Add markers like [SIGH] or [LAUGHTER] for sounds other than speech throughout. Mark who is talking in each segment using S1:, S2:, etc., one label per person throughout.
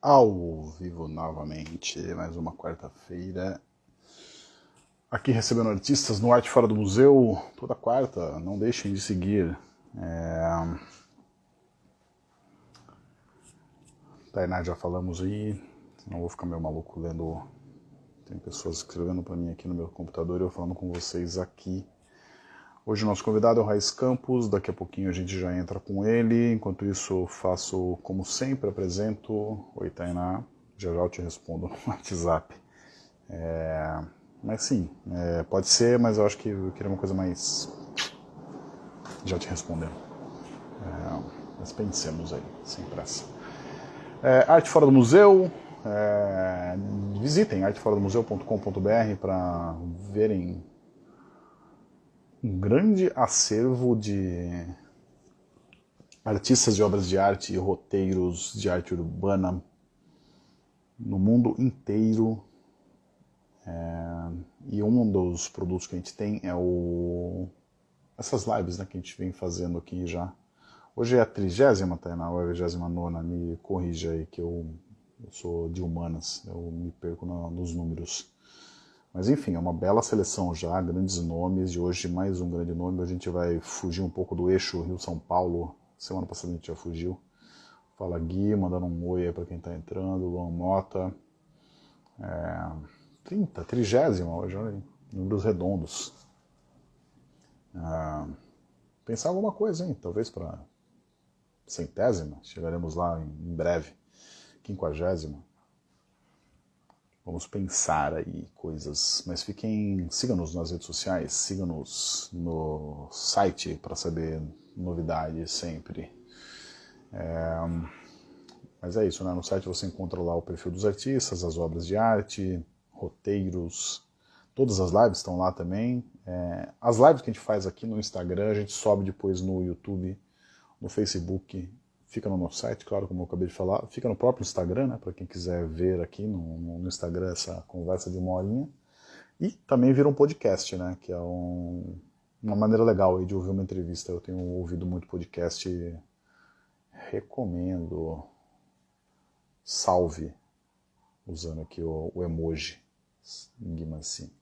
S1: ao vivo novamente, mais uma quarta-feira. Aqui recebendo artistas no Arte Fora do Museu, toda quarta, não deixem de seguir. É... Tainá já falamos aí, não vou ficar meio maluco lendo. Tem pessoas escrevendo para mim aqui no meu computador e eu falando com vocês aqui Hoje o nosso convidado é o Raiz Campos, daqui a pouquinho a gente já entra com ele. Enquanto isso, faço como sempre, apresento. Oi, Tainá. Já já eu te respondo no [LAUGHS] WhatsApp. É... Mas sim, é... pode ser, mas eu acho que eu queria uma coisa mais. Já te respondendo. É... Mas pensemos aí, sem pressa. É, Arte Fora do Museu. É... Visitem arteforadomuseu.com.br para verem um grande acervo de artistas de obras de arte e roteiros de arte urbana no mundo inteiro. É, e um dos produtos que a gente tem é o essas lives né, que a gente vem fazendo aqui já. Hoje é a trigésima, Tainá, ou é a vigésima nona, me corrija aí que eu, eu sou de humanas, eu me perco nos números. Mas enfim, é uma bela seleção já, grandes nomes, e hoje mais um grande nome. A gente vai fugir um pouco do eixo Rio-São Paulo. Semana passada a gente já fugiu. Fala Gui, mandando um oi aí para quem está entrando, Luan Mota. É, 30, trigésima hoje, olha aí, números redondos. É, pensar alguma coisa, hein? Talvez para centésima, chegaremos lá em, em breve. Quinquagésima. Vamos pensar aí coisas, mas fiquem, siga-nos nas redes sociais, siga-nos no site para saber novidades sempre. É, mas é isso, né? No site você encontra lá o perfil dos artistas, as obras de arte, roteiros, todas as lives estão lá também. É, as lives que a gente faz aqui no Instagram, a gente sobe depois no YouTube, no Facebook fica no nosso site, claro, como eu acabei de falar, fica no próprio Instagram, né, para quem quiser ver aqui no, no, Instagram essa conversa de uma horinha. E também vira um podcast, né, que é um, uma maneira legal de ouvir uma entrevista. Eu tenho ouvido muito podcast, recomendo. Salve, usando aqui o, o emoji, Guimanci,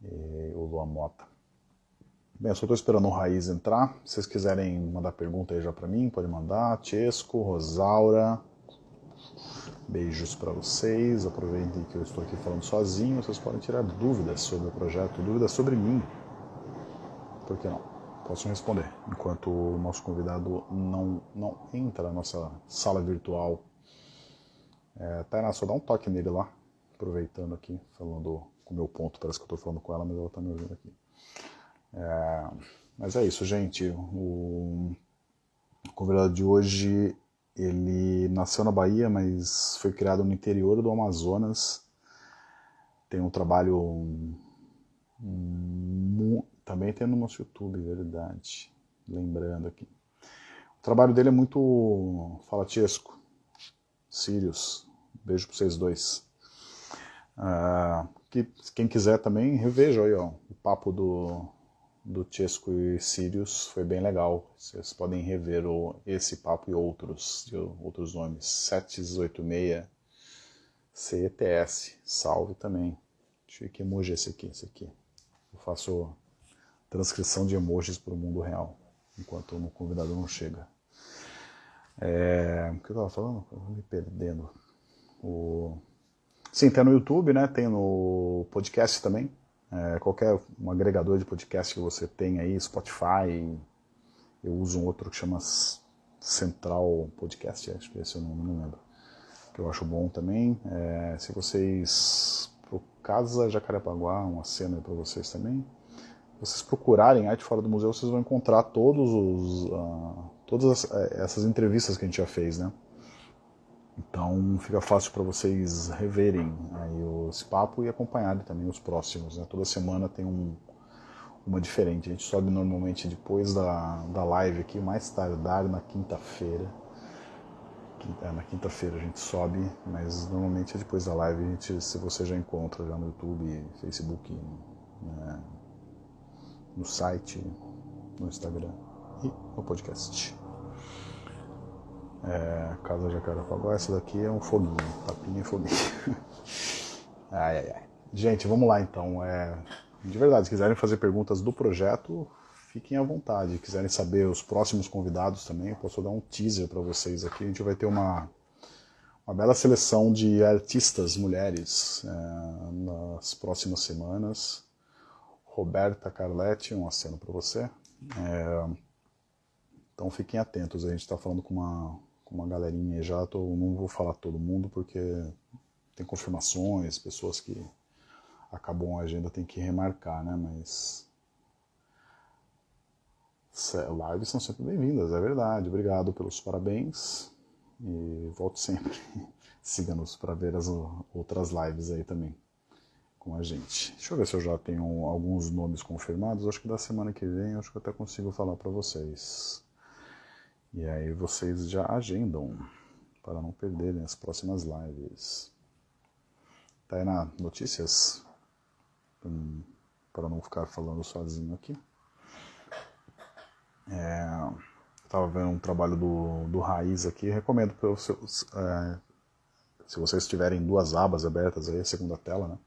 S1: e o Lua Mota. Bem, eu só estou esperando o Raiz entrar. Se vocês quiserem mandar pergunta aí já para mim, pode mandar. Tiesco, Rosaura, beijos para vocês. Aproveitem que eu estou aqui falando sozinho. Vocês podem tirar dúvidas sobre o projeto, dúvidas sobre mim. Por que não? Posso responder. Enquanto o nosso convidado não, não entra na nossa sala virtual. É, Tainá, só dá um toque nele lá. Aproveitando aqui, falando com o meu ponto. Parece que eu estou falando com ela, mas ela está me ouvindo aqui. É, mas é isso, gente. O convidado de hoje, ele nasceu na Bahia, mas foi criado no interior do Amazonas. Tem um trabalho um, também tem no nosso YouTube, verdade. Lembrando aqui. O trabalho dele é muito falatesco. Sirius. Beijo para vocês dois. Uh, que, quem quiser também, reveja aí ó, o papo do do Chesco e Sirius foi bem legal. Vocês podem rever o, esse papo e outros, de outros nomes. 786 CETS, salve também. Deixa eu ver que emoji é esse aqui, esse aqui. Eu faço transcrição de emojis para o mundo real, enquanto o convidado não chega. É, o que eu estava falando? Eu me perdendo. O... Sim, tem no YouTube, né? Tem no podcast também é, qualquer um agregador de podcast que você tem aí, Spotify, eu uso um outro que chama Central Podcast, acho que esse eu não, não lembro, que eu acho bom também. É, se vocês, pro Casa Jacarepaguá, uma cena para vocês também, vocês procurarem Arte Fora do Museu, vocês vão encontrar todos os, uh, todas essas entrevistas que a gente já fez, né? Então fica fácil para vocês reverem aí esse papo e acompanharem também os próximos. Né? Toda semana tem um, uma diferente. A gente sobe normalmente depois da, da live aqui, mais tardar na quinta-feira. É, na quinta-feira a gente sobe, mas normalmente é depois da live, a gente, se você já encontra já no YouTube, Facebook, né? no site, no Instagram e no podcast. É, Casa Jacarepaguá, essa daqui é um foguinho, tapinha e foguinho. [LAUGHS] ai, ai, ai. Gente, vamos lá então. É, de verdade, se quiserem fazer perguntas do projeto, fiquem à vontade. Se quiserem saber os próximos convidados também, eu posso dar um teaser para vocês aqui. A gente vai ter uma, uma bela seleção de artistas mulheres é, nas próximas semanas. Roberta Carletti, um aceno para você. É, então fiquem atentos, a gente está falando com uma, uma galerinha já, tô, não vou falar todo mundo porque tem confirmações, pessoas que acabam a agenda tem que remarcar, né? Mas lives são sempre bem-vindas, é verdade. Obrigado pelos parabéns e volte sempre. [LAUGHS] Siga-nos para ver as outras lives aí também com a gente. Deixa eu ver se eu já tenho alguns nomes confirmados. Acho que da semana que vem acho que eu até consigo falar para vocês. E aí vocês já agendam para não perderem as próximas lives. Aí na notícias? Hum, para não ficar falando sozinho aqui. É, estava vendo um trabalho do, do Raiz aqui, recomendo para vocês, é, se vocês tiverem duas abas abertas aí, a segunda tela, né?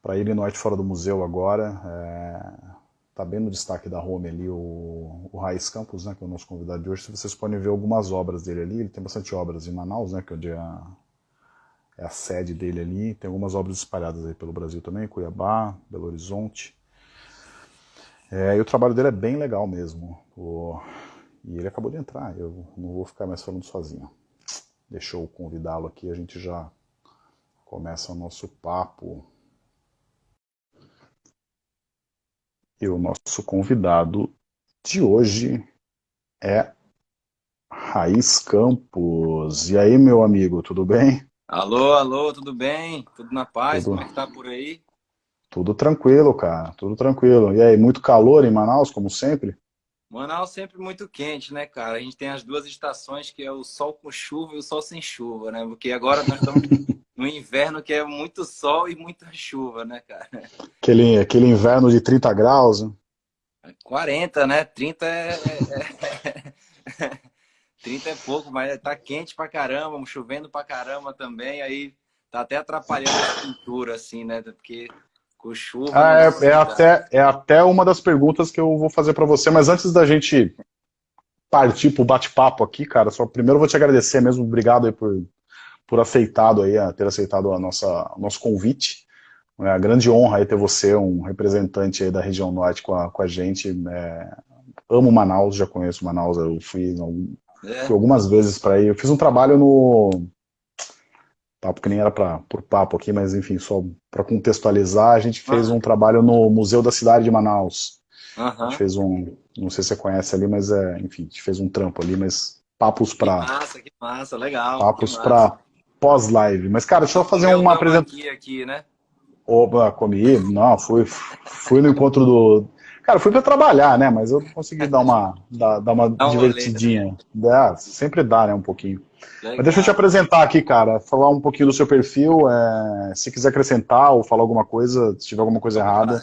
S1: Para ir no Arte Fora do Museu agora, é, tá bem no destaque da home ali o, o Raiz Campos, né, que é o nosso convidado de hoje. Vocês podem ver algumas obras dele ali, ele tem bastante obras em Manaus, né, que é é a, é a sede dele ali. Tem algumas obras espalhadas aí pelo Brasil também, Cuiabá, Belo Horizonte. É, e o trabalho dele é bem legal mesmo. O, e ele acabou de entrar, eu não vou ficar mais falando sozinho. Deixa eu convidá-lo aqui, a gente já começa o nosso papo. E o nosso convidado de hoje é Raiz Campos. E aí, meu amigo, tudo bem?
S2: Alô, alô, tudo bem? Tudo na paz? Tudo... Como é que tá por aí?
S1: Tudo tranquilo, cara, tudo tranquilo. E aí, muito calor em Manaus, como sempre?
S2: Manaus sempre muito quente, né, cara? A gente tem as duas estações, que é o sol com chuva e o sol sem chuva, né? Porque agora nós estamos [LAUGHS] no inverno que é muito sol e muita chuva, né, cara?
S1: Aquele, aquele inverno de 30 graus, né?
S2: 40, né? 30 é, é, é... [LAUGHS] 30 é pouco, mas tá quente pra caramba, chovendo pra caramba também, aí tá até atrapalhando a pintura, assim, né? Porque com chuva...
S1: Ah, é, é até, é até uma das perguntas que eu vou fazer para você, mas antes da gente partir pro bate-papo aqui, cara, só primeiro vou te agradecer mesmo, obrigado aí por, por aceitado aí, ter aceitado a nossa, o nosso convite. É uma grande honra aí ter você, um representante aí da região norte com a, com a gente. É, amo Manaus, já conheço Manaus, eu fui é. Fui algumas vezes para ir. Eu fiz um trabalho no. Papo que nem era pra, por papo aqui, mas enfim, só para contextualizar, a gente fez ah. um trabalho no Museu da Cidade de Manaus. Uhum. A gente fez um. Não sei se você conhece ali, mas é. Enfim, a gente fez um trampo ali, mas papos para.
S2: Que massa, que massa, legal.
S1: Papos para pós-live. Mas, cara, deixa eu fazer uma apresentação.
S2: aqui, né?
S1: Opa, comi. Não, fui, fui no encontro do, Cara, fui para trabalhar, né? Mas eu consegui dar uma, [LAUGHS] dar, dar uma dá divertidinha. É, sempre dá, né? Um pouquinho. Legal. Mas deixa eu te apresentar aqui, cara. Falar um pouquinho do seu perfil. É, se quiser acrescentar ou falar alguma coisa, se tiver alguma coisa errada,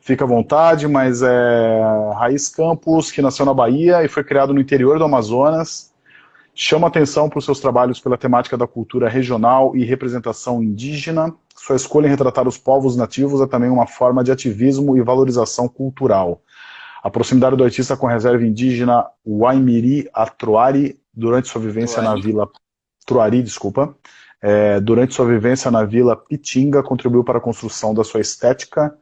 S1: fica à vontade. Mas é Raiz Campos, que nasceu na Bahia e foi criado no interior do Amazonas. Chama atenção para os seus trabalhos pela temática da cultura regional e representação indígena. Sua escolha em retratar os povos nativos é também uma forma de ativismo e valorização cultural. A proximidade do artista com a reserva indígena Waimiri Atruari durante sua vivência Truari. na vila Truari, desculpa, é, durante sua vivência na vila Pitinga contribuiu para a construção da sua estética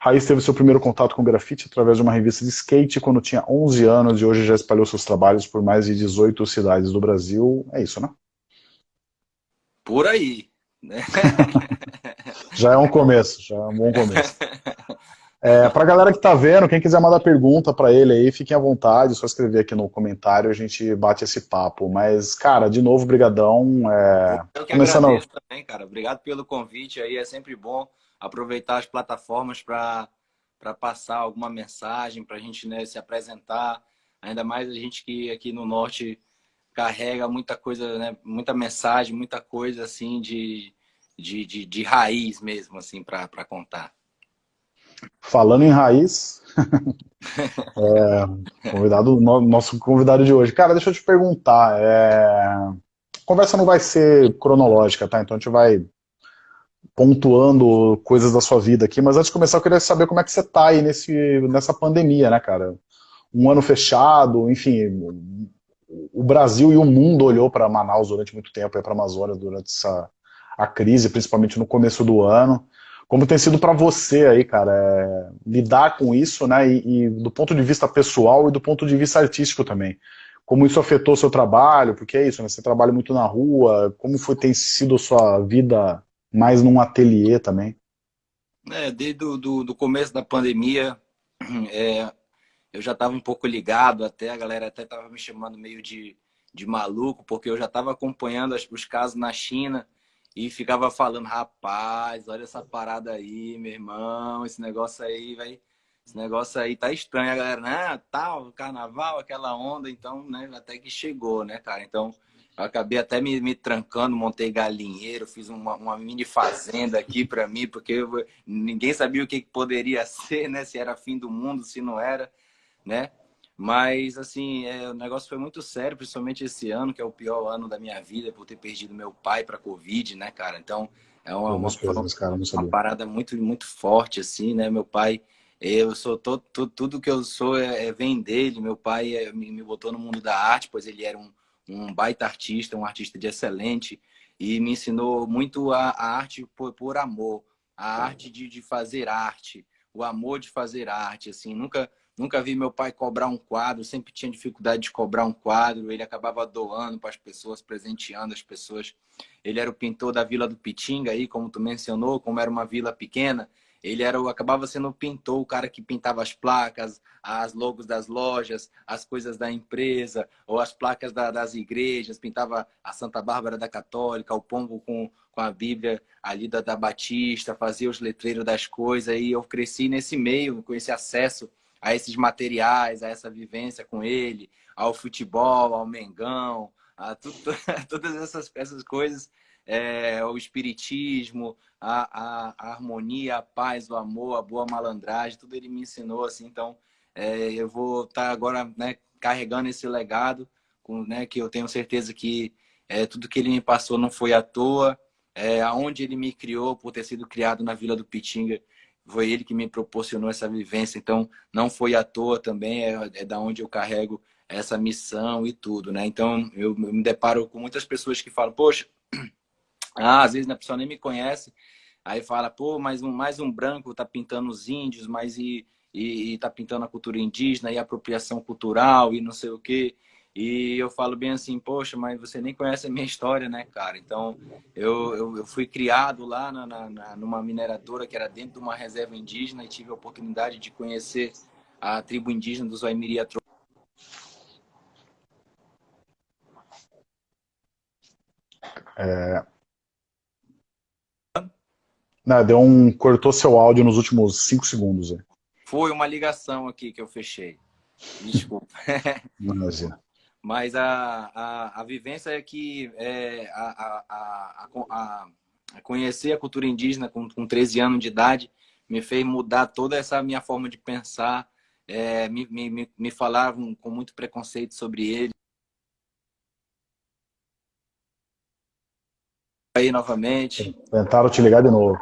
S1: Raiz teve seu primeiro contato com grafite através de uma revista de skate quando tinha 11 anos e hoje já espalhou seus trabalhos por mais de 18 cidades do Brasil. É isso, né?
S2: Por aí. Né? [LAUGHS]
S1: já é um começo, já é um bom começo. É, para a galera que está vendo, quem quiser mandar pergunta para ele aí, fiquem à vontade, só escrever aqui no comentário, a gente bate esse papo. Mas, cara, de novo, brigadão. É...
S2: Eu que Começando... agradeço também, cara. Obrigado pelo convite aí, é sempre bom aproveitar as plataformas para passar alguma mensagem, para a gente né, se apresentar. Ainda mais a gente que aqui no Norte carrega muita coisa, né, muita mensagem, muita coisa assim de, de, de, de raiz mesmo assim para contar.
S1: Falando em raiz, [LAUGHS] é, convidado, nosso convidado de hoje. Cara, deixa eu te perguntar. É... A conversa não vai ser cronológica, tá? Então a gente vai pontuando coisas da sua vida aqui, mas antes de começar eu queria saber como é que você tá aí nesse, nessa pandemia, né, cara? Um ano fechado, enfim, o Brasil e o mundo olhou para Manaus durante muito tempo, para a Amazônia durante essa a crise, principalmente no começo do ano. Como tem sido para você aí, cara, é, lidar com isso, né, e, e, do ponto de vista pessoal e do ponto de vista artístico também. Como isso afetou seu trabalho, porque é isso, né, você trabalha muito na rua, como foi, tem sido a sua vida mais num ateliê também?
S2: É, desde o do, do começo da pandemia, [CLEARS THROAT] é, eu já estava um pouco ligado, até a galera até estava me chamando meio de, de maluco, porque eu já estava acompanhando os casos na China, e ficava falando, rapaz, olha essa parada aí, meu irmão, esse negócio aí, vai, esse negócio aí tá estranho, a galera, né, tal, carnaval, aquela onda, então, né, até que chegou, né, cara, então, acabei até me, me trancando, montei galinheiro, fiz uma, uma mini fazenda aqui para mim, porque eu, ninguém sabia o que poderia [LAUGHS] ser, né, se era fim do mundo, se não era, né, mas, assim, é, o negócio foi muito sério, principalmente esse ano, que é o pior ano da minha vida, por ter perdido meu pai para Covid, né, cara? Então, é uma, uma, coisas, cara, uma parada muito, muito forte, assim, né? Meu pai, eu sou todo, todo tudo que eu sou é, é vem dele. Meu pai é, me, me, botou no mundo da arte, pois ele era um, um baita artista, um artista de excelente, e me ensinou muito a, a arte por, por amor, a arte de, de fazer arte, o amor de fazer arte, assim, nunca Nunca vi meu pai cobrar um quadro, sempre tinha dificuldade de cobrar um quadro. Ele acabava doando para as pessoas, presenteando as pessoas. Ele era o pintor da Vila do Pitinga, aí, como tu mencionou, como era uma vila pequena. Ele era acabava sendo o pintor, o cara que pintava as placas, as logos das lojas, as coisas da empresa, ou as placas da, das igrejas, pintava a Santa Bárbara da Católica, o pombo com, com a Bíblia ali da, da Batista, fazia os letreiros das coisas, e eu cresci nesse meio, com esse acesso a esses materiais, a essa vivência com ele, ao futebol, ao Mengão, a [LAUGHS] todas essas, essas coisas, é, o espiritismo, a, a, a, harmonia, a paz, o amor, a boa malandragem, tudo ele me ensinou, assim, então é, eu vou estar tá agora né, carregando esse legado, com, né, que eu tenho certeza que é, tudo que ele me passou não foi à toa, é, aonde ele me criou, por ter sido criado na Vila do Pitinga, foi ele que me proporcionou essa vivência, então não foi à toa também, é, é da onde eu carrego essa missão e tudo, né? Então eu, eu me deparo com muitas pessoas que falam, poxa, ah, às vezes a pessoa nem me conhece, aí fala, pô, mais um, mais um branco tá pintando os índios, mas e, e, e tá pintando a cultura indígena e apropriação cultural e não sei o quê. E eu falo bem assim, poxa, mas você nem conhece a minha história, né, cara? Então, eu, eu, eu fui criado lá na, na, numa mineradora que era dentro de uma reserva indígena e tive a oportunidade de conhecer a tribo indígena dos Waimiri
S1: É... Não, deu um... Cortou seu áudio nos últimos cinco segundos. É.
S2: Foi uma ligação aqui que eu fechei. Desculpa. [LAUGHS] Imagina. Mas a, a, a vivência é que é, a, a, a, a, conhecer a cultura indígena com, com 13 anos de idade me fez mudar toda essa minha forma de pensar. É, me, me, me falavam com muito preconceito sobre ele. Aí novamente.
S1: Tentaram te ligar de novo.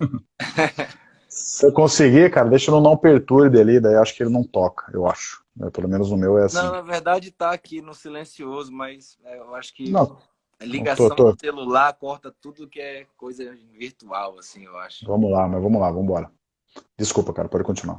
S1: [LAUGHS] Se eu conseguir, cara, deixa no não perturbe ali, daí acho que ele não toca, eu acho. É, pelo menos no meu é assim.
S2: Não, na verdade tá aqui no silencioso, mas é, eu acho que não, a ligação tô, tô. do celular corta tudo que é coisa virtual, assim, eu acho.
S1: Vamos lá, mas vamos lá, vamos embora. Desculpa, cara, pode continuar.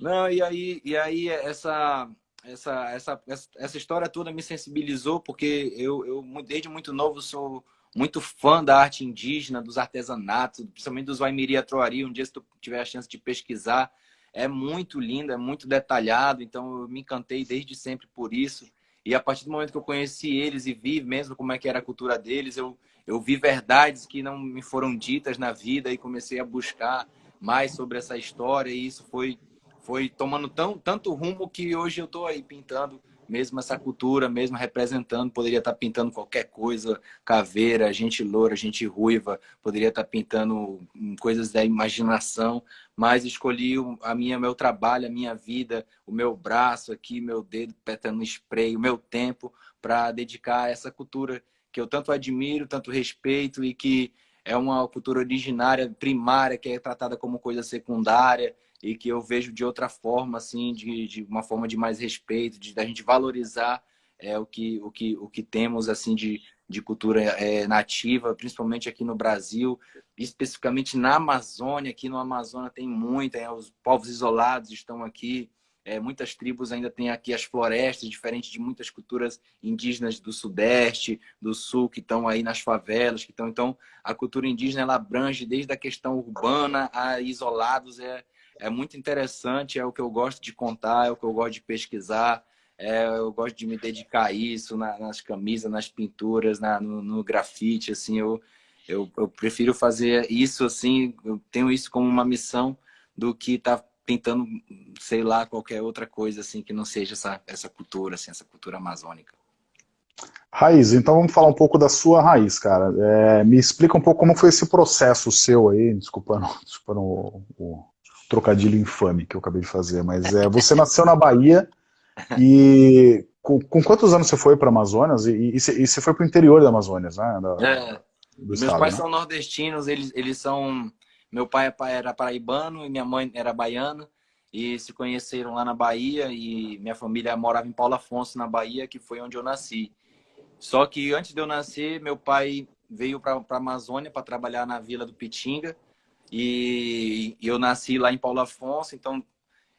S2: Não, e aí, e aí essa, essa, essa, essa história toda me sensibilizou, porque eu, eu desde muito novo sou muito fã da arte indígena, dos artesanatos, principalmente dos Waimiri Troari. Um dia, se tu tiver a chance de pesquisar, é muito lindo, é muito detalhado. Então, eu me encantei desde sempre por isso. E a partir do momento que eu conheci eles e vi mesmo como é que era a cultura deles, eu, eu vi verdades que não me foram ditas na vida e comecei a buscar mais sobre essa história. E isso foi, foi tomando tão, tanto rumo que hoje eu estou aí pintando mesmo essa cultura, mesmo representando, poderia estar pintando qualquer coisa, caveira, gente loura, gente ruiva, poderia estar pintando coisas da imaginação, mas escolhi a minha, meu trabalho, a minha vida, o meu braço aqui, meu dedo petando spray, o meu tempo para dedicar a essa cultura que eu tanto admiro, tanto respeito e que é uma cultura originária, primária, que é tratada como coisa secundária e que eu vejo de outra forma, assim, de, de uma forma de mais respeito, de da gente valorizar é, o, que, o, que, o que temos, assim, de, de cultura é, nativa, principalmente aqui no Brasil, especificamente na Amazônia. Aqui no Amazônia tem muita, é, os povos isolados estão aqui, é, muitas tribos ainda têm aqui as florestas, diferente de muitas culturas indígenas do Sudeste, do Sul, que estão aí nas favelas. que estão Então, a cultura indígena ela abrange desde a questão urbana a isolados. É, é muito interessante, é o que eu gosto de contar, é o que eu gosto de pesquisar. É, eu gosto de me dedicar a isso na, nas camisas, nas pinturas, na, no, no, grafite, assim, eu, eu, eu, prefiro fazer isso, assim, eu tenho isso como uma missão do que estar tá pintando, sei lá, qualquer outra coisa, assim, que não seja essa, essa cultura, assim, essa cultura amazônica.
S1: Raiz, então vamos falar um pouco da sua raiz, cara. É, me explica um pouco como foi esse processo seu aí, desculpando, [LAUGHS] desculpando o, trocadilho infame que eu acabei de fazer, mas é, você nasceu na Bahia e com, com quantos anos você foi para Amazonas? E, e, e, você foi para o interior da Amazonas, né? Da,
S2: é, meus estado, pais né? são nordestinos, eles, eles são... Meu pai era paraibano e minha mãe era baiana e se conheceram lá na Bahia e minha família morava em Paulo Afonso, na Bahia, que foi onde eu nasci. Só que antes de eu nascer, meu pai veio para a Amazônia para trabalhar na Vila do Pitinga e eu nasci lá em Paulo Afonso, então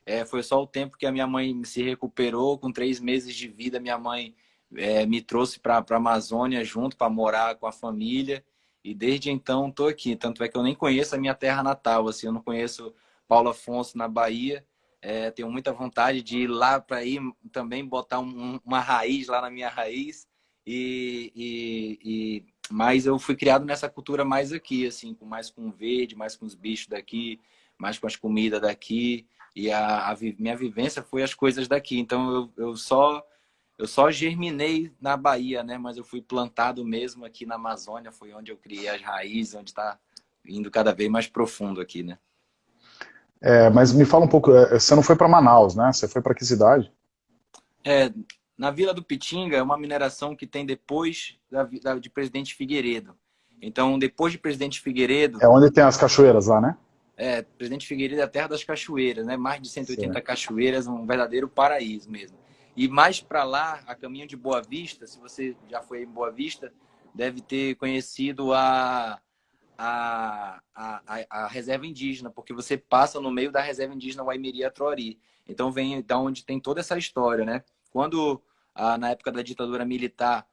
S2: é, foi só o tempo que a minha mãe se recuperou. Com três meses de vida, minha mãe é, me trouxe para a Amazônia junto para morar com a família. E desde então estou aqui. Tanto é que eu nem conheço a minha terra natal. Assim, eu não conheço Paulo Afonso na Bahia. É, tenho muita vontade de ir lá para ir também botar um, uma raiz lá na minha raiz. E, e, e, mas eu fui criado nessa cultura mais aqui, assim, com mais com verde, mais com os bichos daqui, mais com as comidas daqui. E a, a minha vivência foi as coisas daqui. Então eu, eu só eu só germinei na Bahia, né? Mas eu fui plantado mesmo aqui na Amazônia, foi onde eu criei as raízes, onde está indo cada vez mais profundo aqui, né?
S1: É, mas me fala um pouco, é, você não foi para Manaus, né? Você foi para que cidade?
S2: É, na Vila do Pitinga é uma mineração que tem depois da, da, de Presidente Figueiredo. Então, depois de Presidente Figueiredo...
S1: É onde tem as cachoeiras lá, né?
S2: É, Presidente Figueiredo é a terra das cachoeiras, né? Mais de 180 Sim. cachoeiras, um verdadeiro paraíso mesmo. E mais para lá, a caminho de Boa Vista, se você já foi em Boa Vista, deve ter conhecido a, a, a, a, reserva indígena, porque você passa no meio da reserva indígena Waimiria Troari. Então vem da onde tem toda essa história, né? Quando, ah, na época da ditadura militar,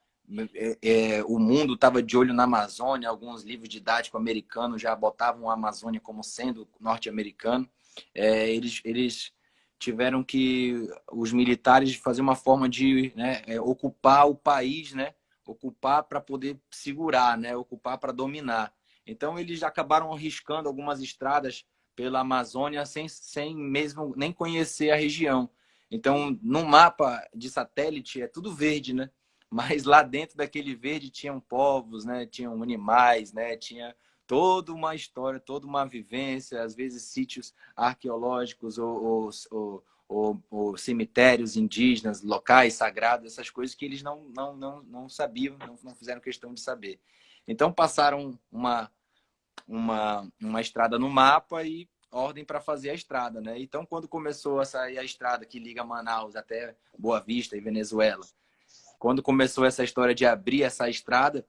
S2: é, é, o mundo estava de olho na Amazônia, alguns livros didáticos americanos já botavam a Amazônia como sendo norte-americano, é, eles, eles tiveram que, os militares, fazer uma forma de né, é, ocupar o país, né? ocupar para poder segurar, né? ocupar para dominar. Então, eles acabaram arriscando algumas estradas pela Amazônia sem, sem mesmo nem conhecer a região. Então, no mapa de satélite é tudo verde, né? Mas lá dentro daquele verde tinham povos, né? Tinham animais, né? Tinha toda uma história, toda uma vivência, às vezes sítios arqueológicos ou, ou, ou, ou cemitérios indígenas, locais sagrados, essas coisas que eles não, não, não, não sabiam, não, não fizeram questão de saber. Então passaram uma, uma, uma estrada no mapa e ordem para fazer a estrada, né? Então, quando começou a sair a estrada que liga Manaus até Boa Vista e Venezuela, quando começou essa história de abrir essa estrada,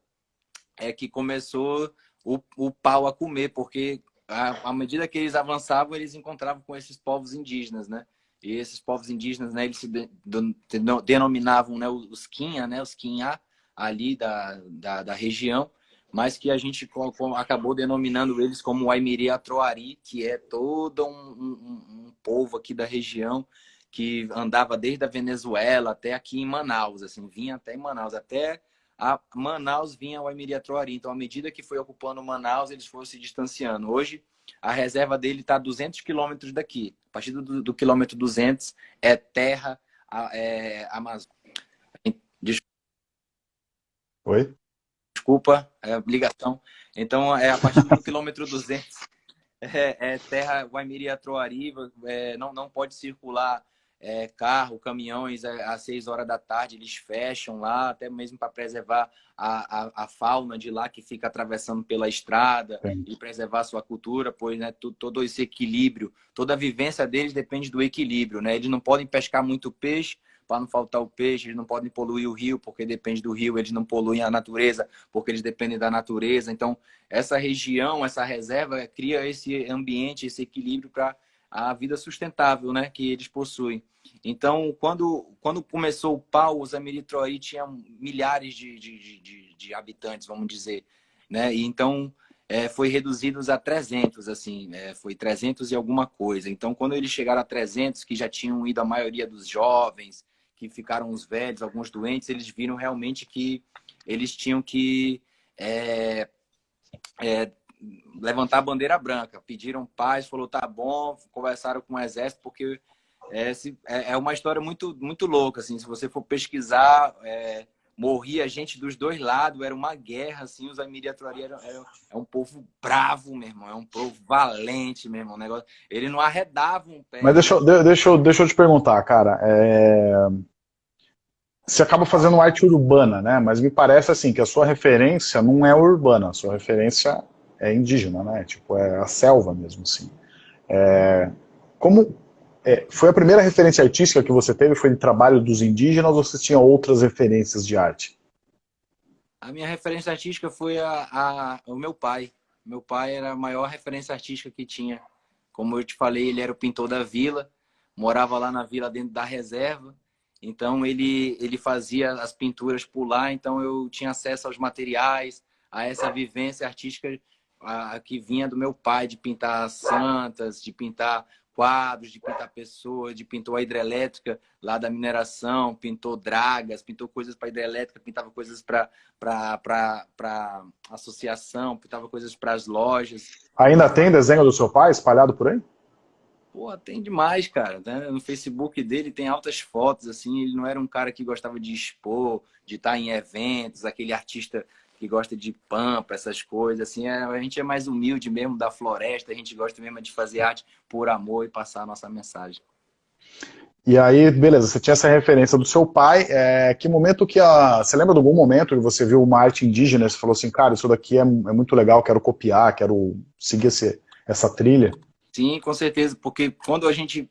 S2: é que começou o, o pau a comer, porque à, medida que eles avançavam, eles encontravam com esses povos indígenas, né? E esses povos indígenas, né, eles se de, de, denominavam né, os Quinha, né, os Quinha ali da, da, da região, mas que a gente acabou denominando eles como Aimiri Atroari, que é todo um, um, um, povo aqui da região que andava desde a Venezuela até aqui em Manaus, assim, vinha até em Manaus, até a Manaus vinha o Aimiri Atroari. Então, à medida que foi ocupando Manaus, eles foram se distanciando. Hoje, a reserva dele está a 200 quilômetros daqui. A partir do, do quilômetro 200 é terra é, Amazônia.
S1: Oi?
S2: Desculpa, é, ligação. Então, é a partir do quilômetro 200, é, é terra Guaimiri-Troari, é, não, não pode circular é, carro, caminhões é, às 6 horas da tarde, eles fecham lá, até mesmo para preservar a, a, a, fauna de lá que fica atravessando pela estrada Sim. e preservar a sua cultura, pois né, todo, todo esse equilíbrio, toda a vivência deles depende do equilíbrio. Né? Eles não podem pescar muito peixe, para não faltar o peixe, eles não podem poluir o rio, porque depende do rio, eles não poluem a natureza, porque eles dependem da natureza. Então, essa região, essa reserva, cria esse ambiente, esse equilíbrio para a vida sustentável né, que eles possuem. Então, quando, quando começou o pau, os Amiritroí tinham milhares de, de, de, de, habitantes, vamos dizer. Né? E então, é, foi reduzidos a 300, assim, é, foi 300 e alguma coisa. Então, quando eles chegaram a 300, que já tinham ido a maioria dos jovens, que ficaram os velhos, alguns doentes, eles viram realmente que eles tinham que é, é, levantar a bandeira branca. Pediram paz, falou, tá bom, conversaram com o exército, porque é, é, é uma história muito, muito louca, assim, se você for pesquisar, é, morria gente dos dois lados, era uma guerra, assim, os Amiriatrori eram, eram, é um povo bravo, meu irmão, é um povo valente, meu irmão, negócio, ele não arredava um pé.
S1: Mas deixa, deixa, deixa eu te perguntar, cara, é... você acaba fazendo arte urbana, né, mas me parece, assim, que a sua referência não é urbana, a sua referência é indígena, né, tipo, é a selva mesmo, assim. É... Como, é, foi a primeira referência artística que você teve? Foi de trabalho dos indígenas ou você tinha outras referências de arte?
S2: A minha referência artística foi a, a, o meu pai. Meu pai era a maior referência artística que tinha. Como eu te falei, ele era o pintor da vila, morava lá na vila dentro da reserva. Então ele, ele fazia as pinturas por lá, então eu tinha acesso aos materiais, a essa vivência artística a, que vinha do meu pai, de pintar santas, de pintar quadros, de pintar pessoas, de pintou a hidrelétrica lá da mineração, pintou dragas, pintou coisas para hidrelétrica, pintava coisas para associação, pintava coisas para as lojas.
S1: Ainda tem desenho do seu pai espalhado por aí?
S2: Pô, tem demais, cara. Né? No Facebook dele tem altas fotos, assim. Ele não era um cara que gostava de expor, de estar em eventos, aquele artista que gosta de pampa, essas coisas, assim, é, a gente é mais humilde mesmo da floresta, a gente gosta mesmo de fazer arte por amor e passar a nossa mensagem.
S1: E aí, beleza, você tinha essa referência do seu pai, é, que momento que a... Você lembra de algum momento que você viu uma arte indígena e você falou assim, cara, isso daqui é, é muito legal, quero copiar, quero seguir esse, essa trilha?
S2: Sim, com certeza, porque quando a gente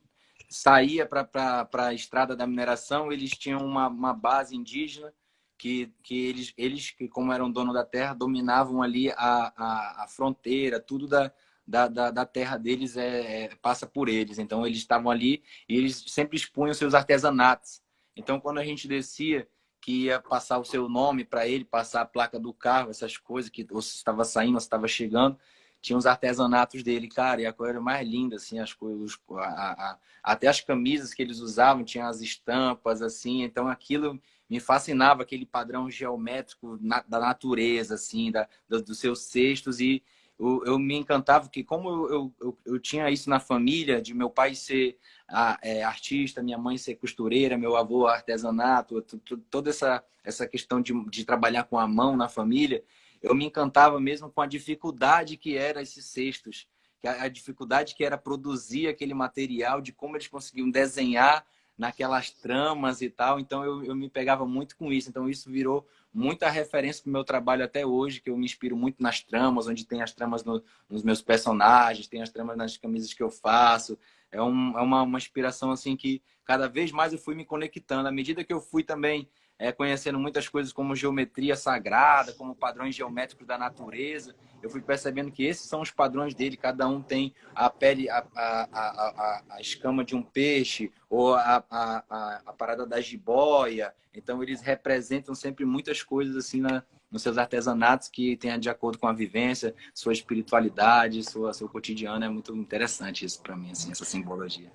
S2: saía para a estrada da mineração, eles tinham uma, uma base indígena, que, que eles, eles, que como eram dono da terra, dominavam ali a, a, a fronteira, tudo da, da, da, da, terra deles é, é, passa por eles. Então, eles estavam ali e eles sempre expunham seus artesanatos. Então, quando a gente descia, que ia passar o seu nome para ele, passar a placa do carro, essas coisas, que ou se estava saindo, ou se estava chegando, tinha os artesanatos dele, cara, e a coisa mais linda, assim, as coisas, a, a, até as camisas que eles usavam tinham as estampas, assim, então aquilo me fascinava aquele padrão geométrico na, da natureza, assim, da, do, dos seus cestos e eu, eu, me encantava que como eu, eu, eu, tinha isso na família, de meu pai ser a, é, artista, minha mãe ser costureira, meu avô artesanato, toda essa, essa questão de, de trabalhar com a mão na família, eu me encantava mesmo com a dificuldade que eram esses cestos, a dificuldade que era produzir aquele material, de como eles conseguiam desenhar naquelas tramas e tal. Então eu, eu me pegava muito com isso. Então isso virou muita referência para o meu trabalho até hoje, que eu me inspiro muito nas tramas, onde tem as tramas no, nos meus personagens, tem as tramas nas camisas que eu faço. É, um, é uma, uma inspiração assim que cada vez mais eu fui me conectando. À medida que eu fui também é, conhecendo muitas coisas como geometria sagrada, como padrões geométricos da natureza. Eu fui percebendo que esses são os padrões dele, cada um tem a pele, a, a, a, a escama de um peixe, ou a, a, a, parada da jiboia. Então, eles representam sempre muitas coisas assim na, nos seus artesanatos que tenha de acordo com a vivência, sua espiritualidade, sua, seu cotidiano. É muito interessante isso para mim, assim, essa simbologia.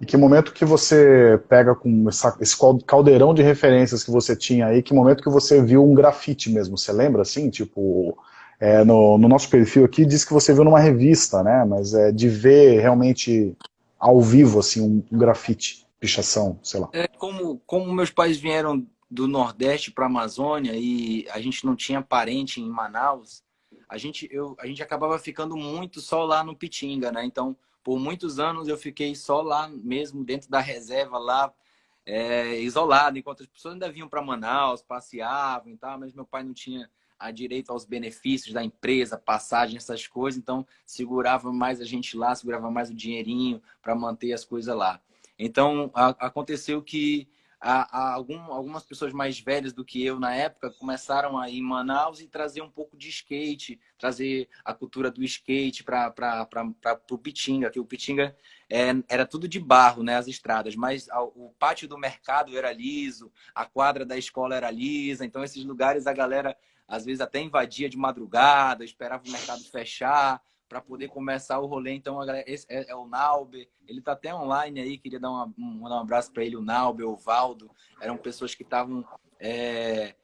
S1: E que momento que você pega com essa, esse caldeirão de referências que você tinha aí, que momento que você viu um grafite mesmo, você lembra assim? Tipo, é, no, no, nosso perfil aqui diz que você viu numa revista, né? Mas é de ver realmente ao vivo, assim, um, um grafite, pichação, sei lá.
S2: É, como, como meus pais vieram do Nordeste para a Amazônia e a gente não tinha parente em Manaus, a gente, eu, a gente acabava ficando muito só lá no Pitinga, né? Então, por muitos anos eu fiquei só lá mesmo, dentro da reserva, lá é, isolado, enquanto as pessoas ainda vinham para Manaus, passeavam e tal, mas meu pai não tinha a direito aos benefícios da empresa, passagem, essas coisas, então segurava mais a gente lá, segurava mais o dinheirinho para manter as coisas lá. Então, a, aconteceu que a, a algum, algumas pessoas mais velhas do que eu na época começaram a ir em Manaus e trazer um pouco de skate, trazer a cultura do skate para o Pitinga, que o Pitinga é, era tudo de barro, né, as estradas, mas a, o pátio do mercado era liso, a quadra da escola era lisa, então esses lugares a galera às vezes até invadia de madrugada, esperava o mercado fechar para poder começar o rolê. Então, esse é, é o Nauber, ele está até online aí, queria dar uma, um, um abraço para ele, o Nauber, o Valdo, eram pessoas que estavam é,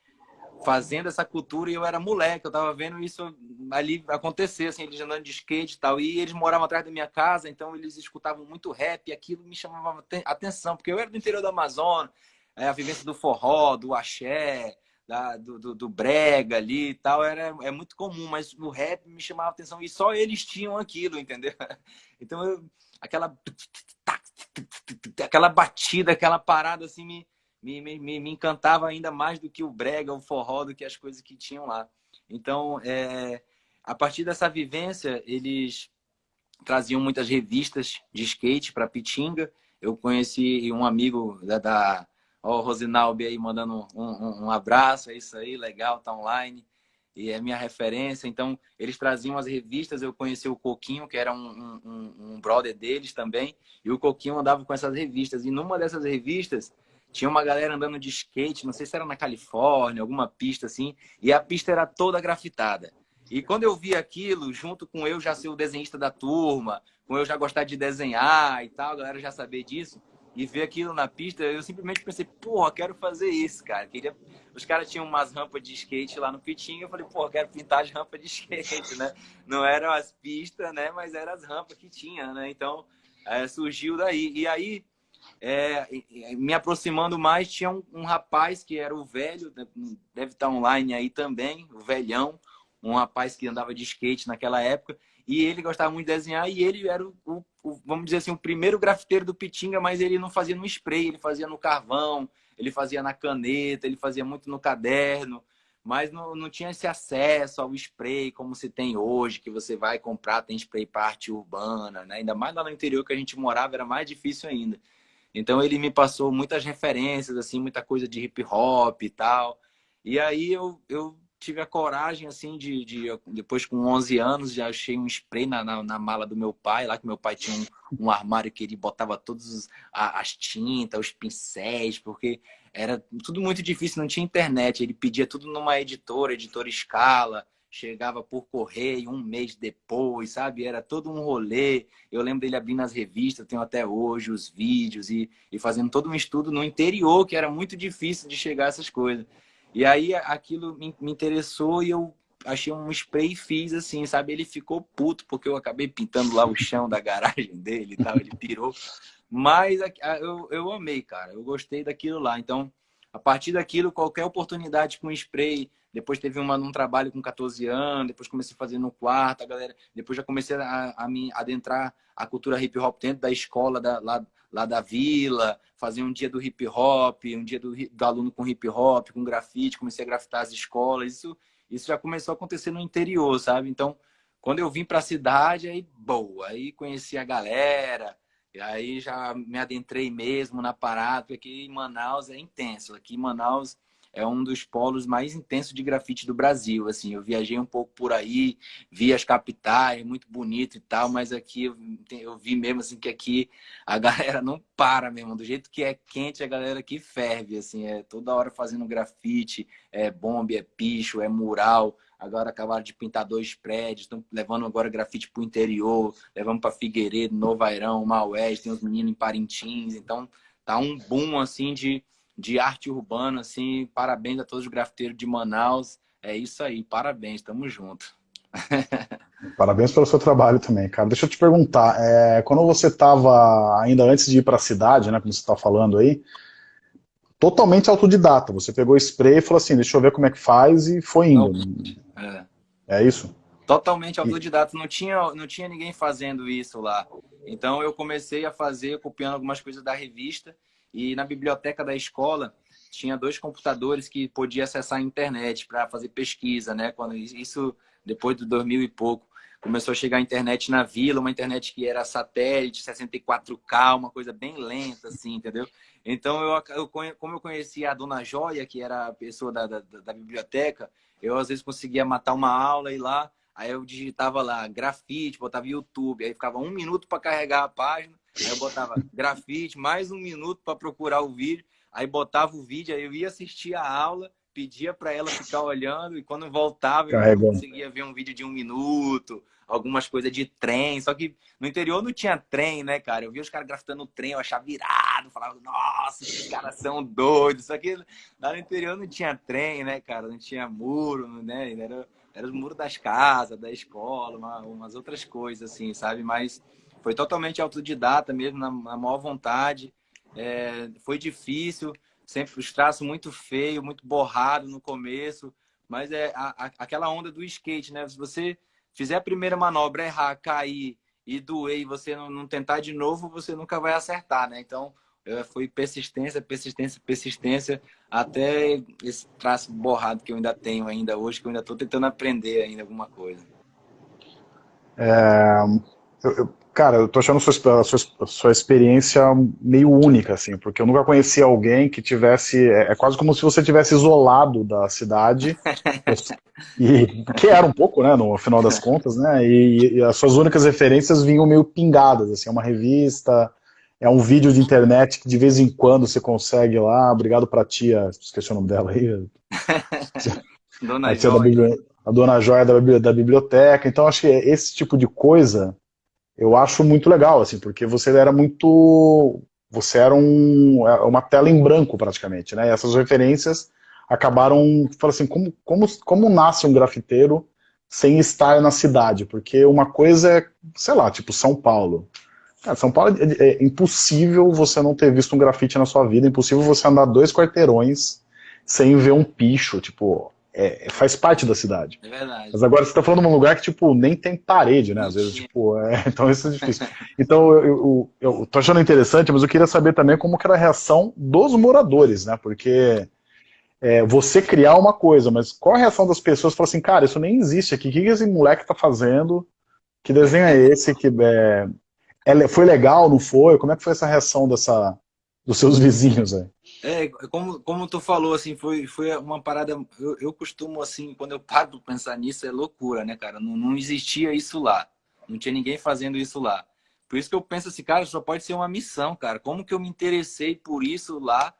S2: fazendo essa cultura e eu era moleque, eu estava vendo isso ali acontecer, assim, eles andando de skate e tal, e eles moravam atrás da minha casa, então eles escutavam muito rap e aquilo me chamava atenção, porque eu era do interior do Amazonas, é, a vivência do forró, do axé, da, do, do, do, brega ali e tal, era, é muito comum, mas o rap me chamava atenção e só eles tinham aquilo, entendeu? [LAUGHS] Então, eu, aquela, aquela batida, aquela parada assim me, me, me, me encantava ainda mais do que o brega, o forró, do que as coisas que tinham lá. Então, é, a partir dessa vivência, eles traziam muitas revistas de skate para Pitinga. Eu conheci um amigo da, da Ó, o Rosinalbi aí mandando um, um, um, abraço, é isso aí, legal, tá online. E é minha referência. Então, eles traziam as revistas, eu conheci o Coquinho, que era um, um, um brother deles também, e o Coquinho andava com essas revistas. E numa dessas revistas, tinha uma galera andando de skate, não sei se era na Califórnia, alguma pista assim, e a pista era toda grafitada. E quando eu vi aquilo, junto com eu já ser o desenhista da turma, com eu já gostar de desenhar e tal, a galera já saber disso, e ver aquilo na pista, eu simplesmente pensei, porra, quero fazer isso, cara. Queria... Os caras tinham umas rampas de skate lá no Pitinho, eu falei, porra, quero pintar as rampas de [LAUGHS] skate, né? Não eram as pistas, né? Mas eram as rampas que tinha, né? Então, é, surgiu daí. E aí, é, me aproximando mais, tinha um, um, rapaz que era o velho, deve estar online aí também, o velhão, um rapaz que andava de skate naquela época, e ele gostava muito de desenhar e ele era o, o, o, vamos dizer assim, o primeiro grafiteiro do Pitinga, mas ele não fazia no spray, ele fazia no carvão, ele fazia na caneta, ele fazia muito no caderno, mas não, não tinha esse acesso ao spray como se tem hoje, que você vai comprar, tem spray parte urbana, né? Ainda mais lá no interior que a gente morava, era mais difícil ainda. Então ele me passou muitas referências, assim, muita coisa de hip hop e tal. E aí eu, eu tive a coragem, assim, de, de, depois com 11 anos, já achei um spray na, na, na, mala do meu pai, lá que meu pai tinha um, um armário que ele botava todas as tintas, os pincéis, porque era tudo muito difícil, não tinha internet. Ele pedia tudo numa editora, editora Escala, chegava por correio um mês depois, sabe? Era todo um rolê. Eu lembro dele abrindo as revistas, tenho até hoje os vídeos e, e fazendo todo um estudo no interior, que era muito difícil de chegar a essas coisas. E aí aquilo me, me interessou e eu achei um spray e fiz assim, sabe? Ele ficou puto porque eu acabei pintando lá o chão da garagem [LAUGHS] dele e tal, ele pirou. Mas eu, eu amei, cara. Eu gostei daquilo lá. Então, a partir daquilo, qualquer oportunidade com spray, depois teve uma num trabalho com 14 anos, depois comecei a fazer no quarto, a galera, depois já comecei a, a me adentrar a cultura hip hop dentro da escola da, lá, lá da vila, fazer um dia do hip hop, um dia do, do aluno com hip hop, com grafite, comecei a grafitar as escolas. Isso, isso já começou a acontecer no interior, sabe? Então, quando eu vim para a cidade, aí boa, aí conheci a galera, e aí já me adentrei mesmo na parada, porque aqui em Manaus é intenso. Aqui em Manaus é um dos polos mais intensos de grafite do Brasil. Assim, eu viajei um pouco por aí, vi as capitais, muito bonito e tal, mas aqui eu, vi mesmo assim que aqui a [LAUGHS] galera não para mesmo, do jeito que é quente, a galera aqui ferve, assim, é toda hora fazendo grafite, é bomba, é picho, é mural. Agora acabaram de pintar dois prédios, estão levando agora grafite para o interior, levando para Figueiredo, Novo Airão, Maués, tem os meninos em Parintins, então tá um boom assim de de arte urbana, assim, parabéns a todos os grafiteiros de Manaus. É isso aí, parabéns, tamo junto. [LAUGHS]
S1: Parabéns pelo seu trabalho também, cara. Deixa eu te perguntar, é, quando você estava, ainda antes de ir para a cidade, né, como você está falando aí, totalmente autodidata. Você pegou spray e falou assim, deixa eu ver como é que faz e foi indo. É, é isso?
S2: Totalmente autodidata. Não tinha, não tinha ninguém fazendo isso lá. Então eu comecei a fazer, copiando algumas coisas da revista. E na biblioteca da escola tinha dois computadores que podia acessar a internet para fazer pesquisa, né? Quando isso depois do 2000 e pouco começou a chegar a internet na vila, uma internet que era satélite, 64K, uma coisa bem lenta, assim, entendeu? Então, eu, eu, como eu conhecia a dona Joia, que era a pessoa da, da, da, biblioteca, eu às vezes conseguia matar uma aula e lá, aí eu digitava lá grafite, botava YouTube, aí ficava um minuto para carregar a página, aí eu botava grafite, mais um minuto para procurar o vídeo, aí botava o vídeo, aí eu ia assistir a aula, pedia para ela ficar olhando e quando voltava eu conseguia ver um vídeo de um minuto, algumas coisas de trem. Só que no interior não tinha trem, né, cara? Eu via os caras grafitando trem, eu achava virado, falava, nossa, esses caras são doidos. Só que lá no interior não tinha trem, né, cara? Não tinha muro, né? Era, era os muros das casas, da escola, uma, umas outras coisas, assim, sabe? Mas foi totalmente autodidata mesmo, na, na maior vontade. É, foi difícil, sempre os traços muito feio, muito borrado no começo, mas é a, a, aquela onda do skate, né? Se você fizer a primeira manobra, errar, cair e doer e você não, não tentar de novo, você nunca vai acertar, né? Então, foi persistência, persistência, persistência, até esse traço borrado que eu ainda tenho ainda hoje, que eu ainda estou tentando aprender ainda alguma coisa.
S1: É, eu, Cara, eu tô achando a sua, a sua, a sua, experiência meio única, assim, porque eu nunca conheci alguém que tivesse... É, é quase como se você tivesse isolado da cidade, [LAUGHS] e, que era um pouco, né, no final das contas, né, e, e, as suas únicas referências vinham meio pingadas, assim, é uma revista, é um vídeo de internet que de vez em quando você consegue lá, obrigado pra tia, esqueci o nome dela aí. [LAUGHS] Dona a, Joia. a Dona Joia da, da biblioteca, então acho que esse tipo de coisa eu acho muito legal, assim, porque você era muito... Você era um, é, uma tela em branco, praticamente, né? E essas referências acabaram... Fala assim, como, como, como nasce um grafiteiro sem estar na cidade? Porque uma coisa é, sei lá, tipo São Paulo. Cara, São Paulo é, é impossível você não ter visto um grafite na sua vida, é impossível você andar dois quarteirões sem ver um picho, tipo, é, faz parte da cidade.
S2: É verdade.
S1: Mas agora você está falando de um lugar que, tipo, nem tem parede, né? Às vezes, tipo, é, [LAUGHS] então isso é difícil. Então, eu, eu, eu, tô achando interessante, mas eu queria saber também como que era a reação dos moradores, né? Porque é, você criar uma coisa, mas qual a reação das pessoas? Falar assim, cara, isso nem existe aqui, o que esse moleque tá fazendo? Que desenho é esse? Que, é, é, foi legal, não foi? Como é que foi essa reação dessa, dos seus [LAUGHS] vizinhos aí?
S2: É, como, como tu falou, assim, foi, foi uma parada. Eu, eu costumo, assim, quando eu paro pra pensar nisso, é loucura, né, cara? Não, não existia isso lá. Não tinha ninguém fazendo isso lá. Por isso que eu penso assim, cara, só pode ser uma missão, cara. Como que eu me interessei por isso lá?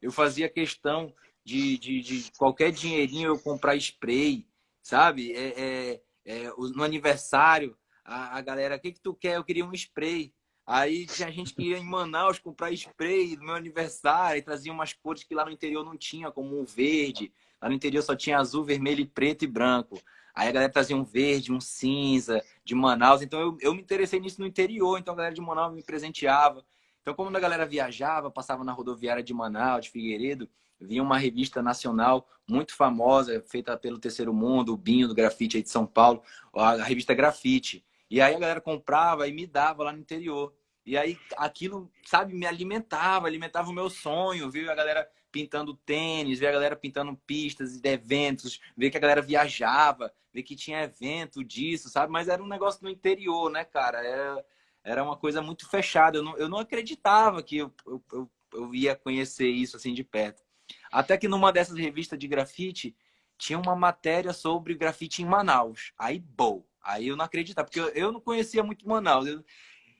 S2: Eu fazia questão de, de, de qualquer dinheirinho eu comprar spray, sabe? É, é, é, no aniversário, a, a galera, o que, que tu quer? Eu queria um spray. Aí tinha gente que ia em Manaus comprar spray no meu aniversário e trazia umas cores que lá no interior não tinha, como um verde. Lá no interior só tinha azul, vermelho, preto e branco. Aí a galera trazia um verde, um cinza de Manaus. Então eu, eu me interessei nisso no interior. Então a galera de Manaus me presenteava. Então quando a galera viajava, passava na rodoviária de Manaus, de Figueiredo, vinha uma revista nacional muito famosa, feita pelo Terceiro Mundo, o Binho do Grafite aí de São Paulo, a revista Grafite. E aí a galera comprava e me dava lá no interior. E aí aquilo, sabe, me alimentava, alimentava o meu sonho, viu? A galera pintando tênis, ver a galera pintando pistas de eventos, ver que a galera viajava, ver que tinha evento disso, sabe? Mas era um negócio no interior, né, cara? Era, era uma coisa muito fechada. Eu não, eu não acreditava que eu, eu, eu, eu ia conhecer isso assim de perto. Até que numa dessas revistas de grafite, tinha uma matéria sobre grafite em Manaus. Aí, bom. Aí eu não acreditava, porque eu, eu não conhecia muito Manaus. Eu,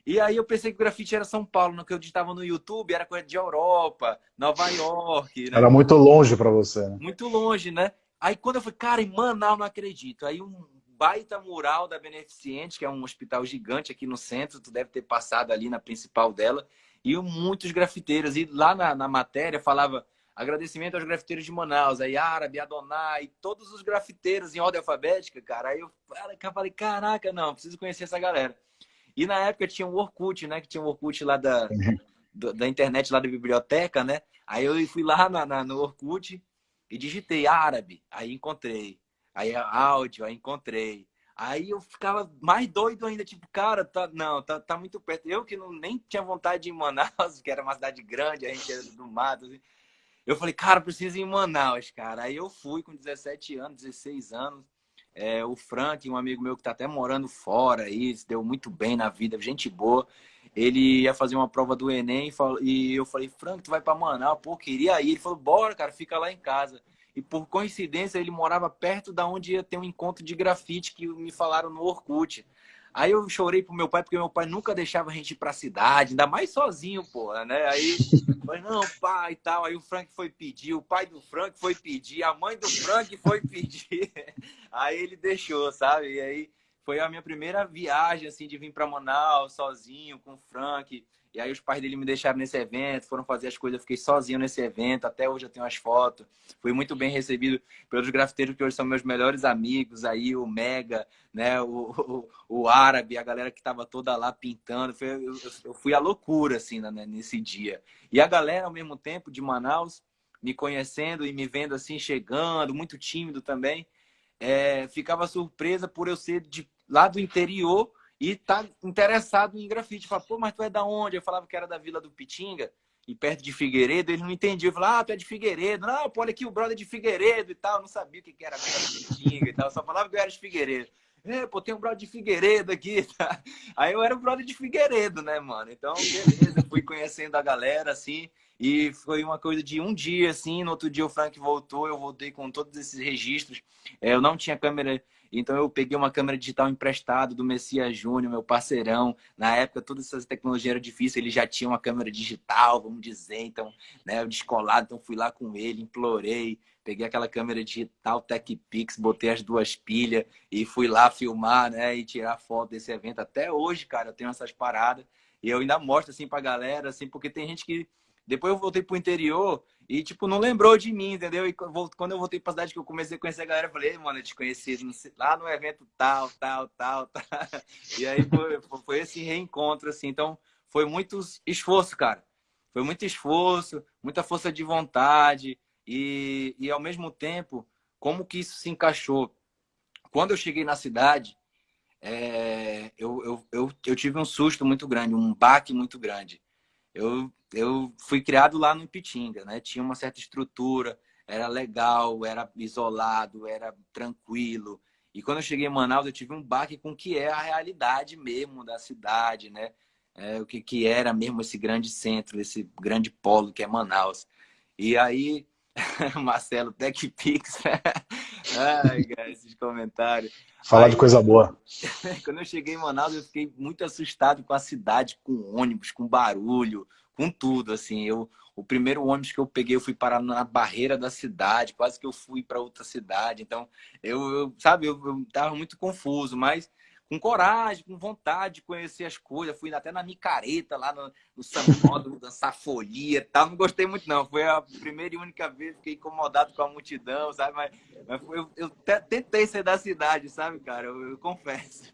S2: e aí eu pensei que o grafite era São Paulo, no que eu digitava no YouTube era coisa de Europa, Nova York. Né?
S1: Era muito longe para você. Né?
S2: Muito longe, né? Aí quando eu falei, cara, em Manaus não acredito. Aí um baita mural da Beneficente, que é um hospital gigante aqui no centro, tu deve ter passado ali na principal dela, e muitos grafiteiros. E lá na, na matéria falava agradecimento aos grafiteiros de Manaus, aí Árabe, Adonai, todos os grafiteiros em ordem alfabética, cara. Aí eu falei, caraca, não, preciso conhecer essa galera. E na época tinha o Orkut, né? Que tinha o Orkut lá da, da internet lá da biblioteca, né? Aí eu fui lá na, na, no Orkut e digitei árabe, aí encontrei. Aí áudio, aí encontrei. Aí eu ficava mais doido ainda, tipo, cara, tá, não, tá, tá muito perto. Eu que não, nem tinha vontade de ir em Manaus, [LAUGHS] que era uma cidade grande, a gente era do mato. Assim. Eu falei, cara, preciso ir em Manaus, cara. Aí eu fui com 17 anos, 16 anos. É, o Frank, um amigo meu que tá até morando fora aí, se deu muito bem na vida, gente boa. Ele ia fazer uma prova do Enem e eu falei, Frank, tu vai pra Manaus? Pô, queria ir. Ele falou, bora, cara, fica lá em casa. E por coincidência, ele morava perto da onde ia ter um encontro de grafite que me falaram no Orkut. Aí eu chorei pro meu pai, porque meu pai nunca deixava a gente ir pra cidade, ainda mais sozinho, porra, né? Aí, [LAUGHS] mas não, pai e tal. Aí o Frank foi pedir, o pai do Frank foi pedir, a mãe do Frank foi pedir. [LAUGHS] Aí ele deixou, sabe? E aí foi a minha primeira viagem, assim, de vir pra Manaus sozinho, com o Frank. E aí os pais dele me deixaram nesse evento, foram fazer as coisas, eu fiquei sozinho nesse evento, até hoje eu tenho as fotos. Fui muito bem recebido pelos grafiteiros que hoje são meus melhores amigos, aí o Mega, né, o, o, o árabe, a galera que estava toda lá pintando. Foi, eu, eu, fui a loucura, assim, né, nesse dia. E a galera, ao mesmo tempo, de Manaus, me conhecendo e me vendo assim, chegando, muito tímido também, é, ficava surpresa por eu ser de lá do interior e tá interessado em grafite. Fala, pô, mas tu é da onde? Eu falava que era da Vila do Pitinga, e perto de Figueiredo. Ele não entendia. Eu falava, ah, tu é de Figueiredo. Não, pô, olha aqui o brother de Figueiredo e tal. Eu não sabia o que era Vila do Pitinga e tal. Eu só falava que eu era de Figueiredo. É, pô, tem um brother de Figueiredo aqui. Tá? Aí eu era o brother de Figueiredo, né, mano? Então, beleza, fui conhecendo a galera, assim. E foi uma coisa de um dia, assim. No outro dia o Frank voltou, eu voltei com todos esses registros. É, eu não tinha câmera então eu peguei uma câmera digital emprestada do Messias Júnior, meu parceirão. Na época, todas essas tecnologias eram difíceis, ele já tinha uma câmera digital, vamos dizer. Então, né, eu descolado, então fui lá com ele, implorei. Peguei aquela câmera digital TechPix, botei as duas pilhas e fui lá filmar, né, e tirar foto desse evento. Até hoje, cara, eu tenho essas paradas. E eu ainda mostro assim pra galera, assim, porque tem gente que depois eu voltei pro interior e, tipo, não lembrou de mim, entendeu? E quando eu voltei pra cidade que eu comecei a conhecer a galera, eu falei, mano, eu te conheci lá no evento tal, tal, tal, tal. [LAUGHS] E aí foi, foi esse reencontro, assim. Então, foi muito esforço, cara. Foi muito esforço, muita força de vontade. E, e ao mesmo tempo, como que isso se encaixou? Quando eu cheguei na cidade, é, eu, eu, eu, eu tive um susto muito grande, um baque muito grande. Eu, eu fui criado lá no Ipitinga, né? Tinha uma certa estrutura, era legal, era isolado, era tranquilo. E quando eu cheguei em Manaus, eu tive um baque com o que é a realidade mesmo da cidade, né? É, o que, que era mesmo esse grande centro, esse grande polo que é Manaus. E aí, [LAUGHS] Marcelo, TechPix. [LAUGHS] Ai, cara, esses comentários.
S1: Falar aí, de coisa boa. [LAUGHS]
S2: Quando eu cheguei em Manaus, eu fiquei muito assustado com a cidade, com ônibus, com barulho, com tudo, assim. Eu, o primeiro ônibus que eu peguei, eu fui parar na barreira da cidade, quase que eu fui para outra cidade. Então, eu, eu sabe, eu, eu tava muito confuso, mas com coragem, com vontade de conhecer as coisas. Fui até na micareta, lá no, no Samódromo, [LAUGHS] dançar folia e tal. Não gostei muito, não. Foi a primeira e única vez que fiquei incomodado com a multidão, sabe? Mas, mas foi, eu, eu, tentei ser da cidade, sabe, cara? Eu, eu confesso.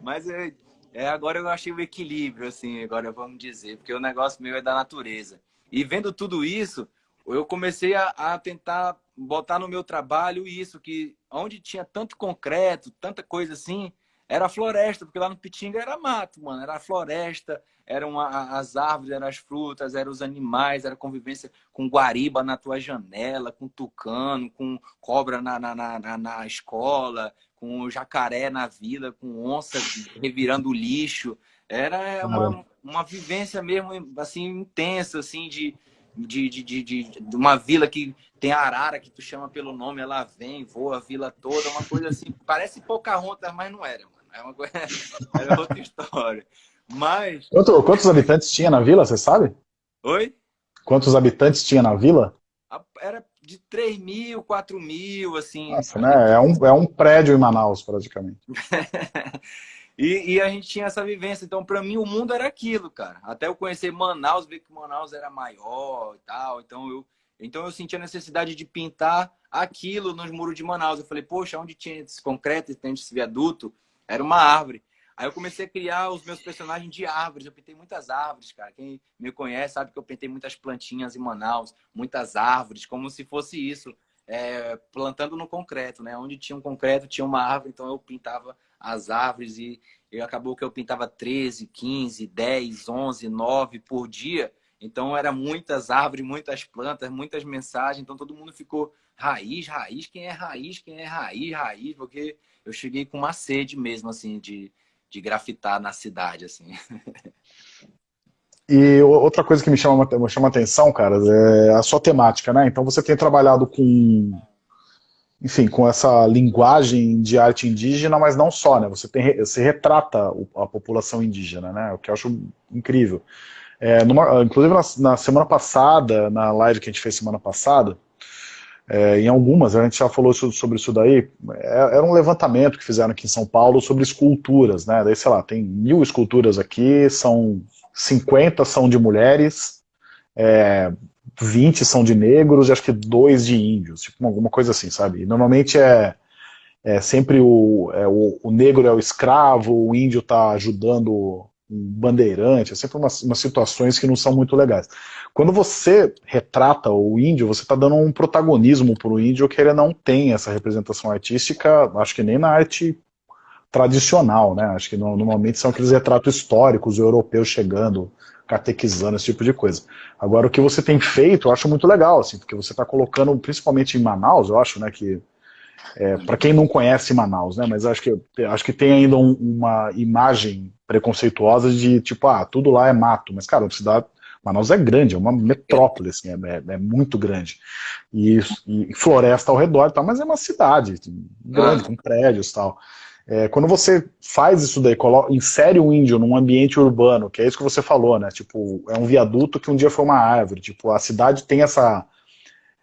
S2: Mas eu, é, agora eu achei o equilíbrio, assim, agora vamos dizer, porque o negócio meu é da natureza. E vendo tudo isso, eu comecei a, a tentar botar no meu trabalho isso, que onde tinha tanto concreto, tanta coisa assim, era floresta, porque lá no Pitinga era mato, mano, era floresta, eram as árvores, eram as frutas, eram os animais, era convivência com guariba na tua janela, com tucano, com cobra na, na, na, na escola, com jacaré na vila, com onça revirando lixo. Era uma, uma vivência mesmo, assim, intensa, assim, de, de, de, de, de, uma vila que tem arara, que tu chama pelo nome, ela vem, voa a vila toda, uma coisa assim, parece Pocahontas, mas não era. É uma coisa, era [LAUGHS] outra história. Mas...
S1: Quanto, quantos habitantes tinha na vila, você sabe?
S2: Oi?
S1: Quantos habitantes tinha na vila?
S2: Era de 3 mil, 4 mil, assim.
S1: Nossa, né? É um, é um prédio em Manaus, praticamente. [LAUGHS]
S2: e, e, a gente tinha essa vivência. Então, para mim, o mundo era aquilo, cara. Até eu conhecer Manaus, ver que Manaus era maior e tal. Então, eu, então, eu senti a necessidade de pintar aquilo nos muros de Manaus. Eu falei, poxa, onde tinha esse concreto, tinha esse viaduto, era uma árvore. Aí eu comecei a criar os meus personagens de árvores. Eu pintei muitas árvores, cara. Quem me conhece sabe que eu pintei muitas plantinhas em Manaus, muitas árvores, como se fosse isso, é, plantando no concreto, né? Onde tinha um concreto, tinha uma árvore, então eu pintava as árvores e eu, acabou que eu pintava 13, 15, 10, 11, 9 por dia. Então era muitas árvores, muitas plantas, muitas mensagens. Então todo mundo ficou raiz, raiz, quem é raiz, quem é raiz, raiz, porque eu cheguei com uma sede mesmo, assim, de, de grafitar na cidade, assim.
S1: E outra coisa que me chama, me chama atenção, cara, é a sua temática, né? Então você tem trabalhado com, enfim, com essa linguagem de arte indígena, mas não só, né? Você, tem, você retrata a população indígena, né? O que eu acho incrível. É, numa, inclusive na, na, semana passada, na live que a gente fez semana passada, é, em algumas, a gente já falou sobre isso daí, é, era um levantamento que fizeram aqui em São Paulo sobre esculturas, né? Daí, sei lá, tem mil esculturas aqui, são 50 são de mulheres, é, 20 são de negros e acho que dois de índios, tipo alguma coisa assim, sabe? E normalmente é, é sempre o, é, o, o, negro é o escravo, o índio está ajudando bandeirante, é sempre umas, umas situações que não são muito legais. Quando você retrata o índio, você está dando um protagonismo para o índio que ele não tem essa representação artística, acho que nem na arte tradicional, né? Acho que normalmente são aqueles retratos históricos, europeus chegando, catequizando, esse tipo de coisa. Agora, o que você tem feito, eu acho muito legal, assim, porque você está colocando, principalmente em Manaus, eu acho, né, que é, para quem não conhece Manaus, né, mas acho que, acho que tem ainda um, uma imagem preconceituosa de, tipo, ah, tudo lá é mato, mas, cara, a cidade Manaus é grande, é uma metrópole, assim, é, é, é muito grande. E, e, floresta ao redor e tal, mas é uma cidade grande, ah. com prédios e tal. É, quando você faz isso daí, coloca, insere um índio num ambiente urbano, que é isso que você falou, né? Tipo, é um viaduto que um dia foi uma árvore. Tipo, a cidade tem essa,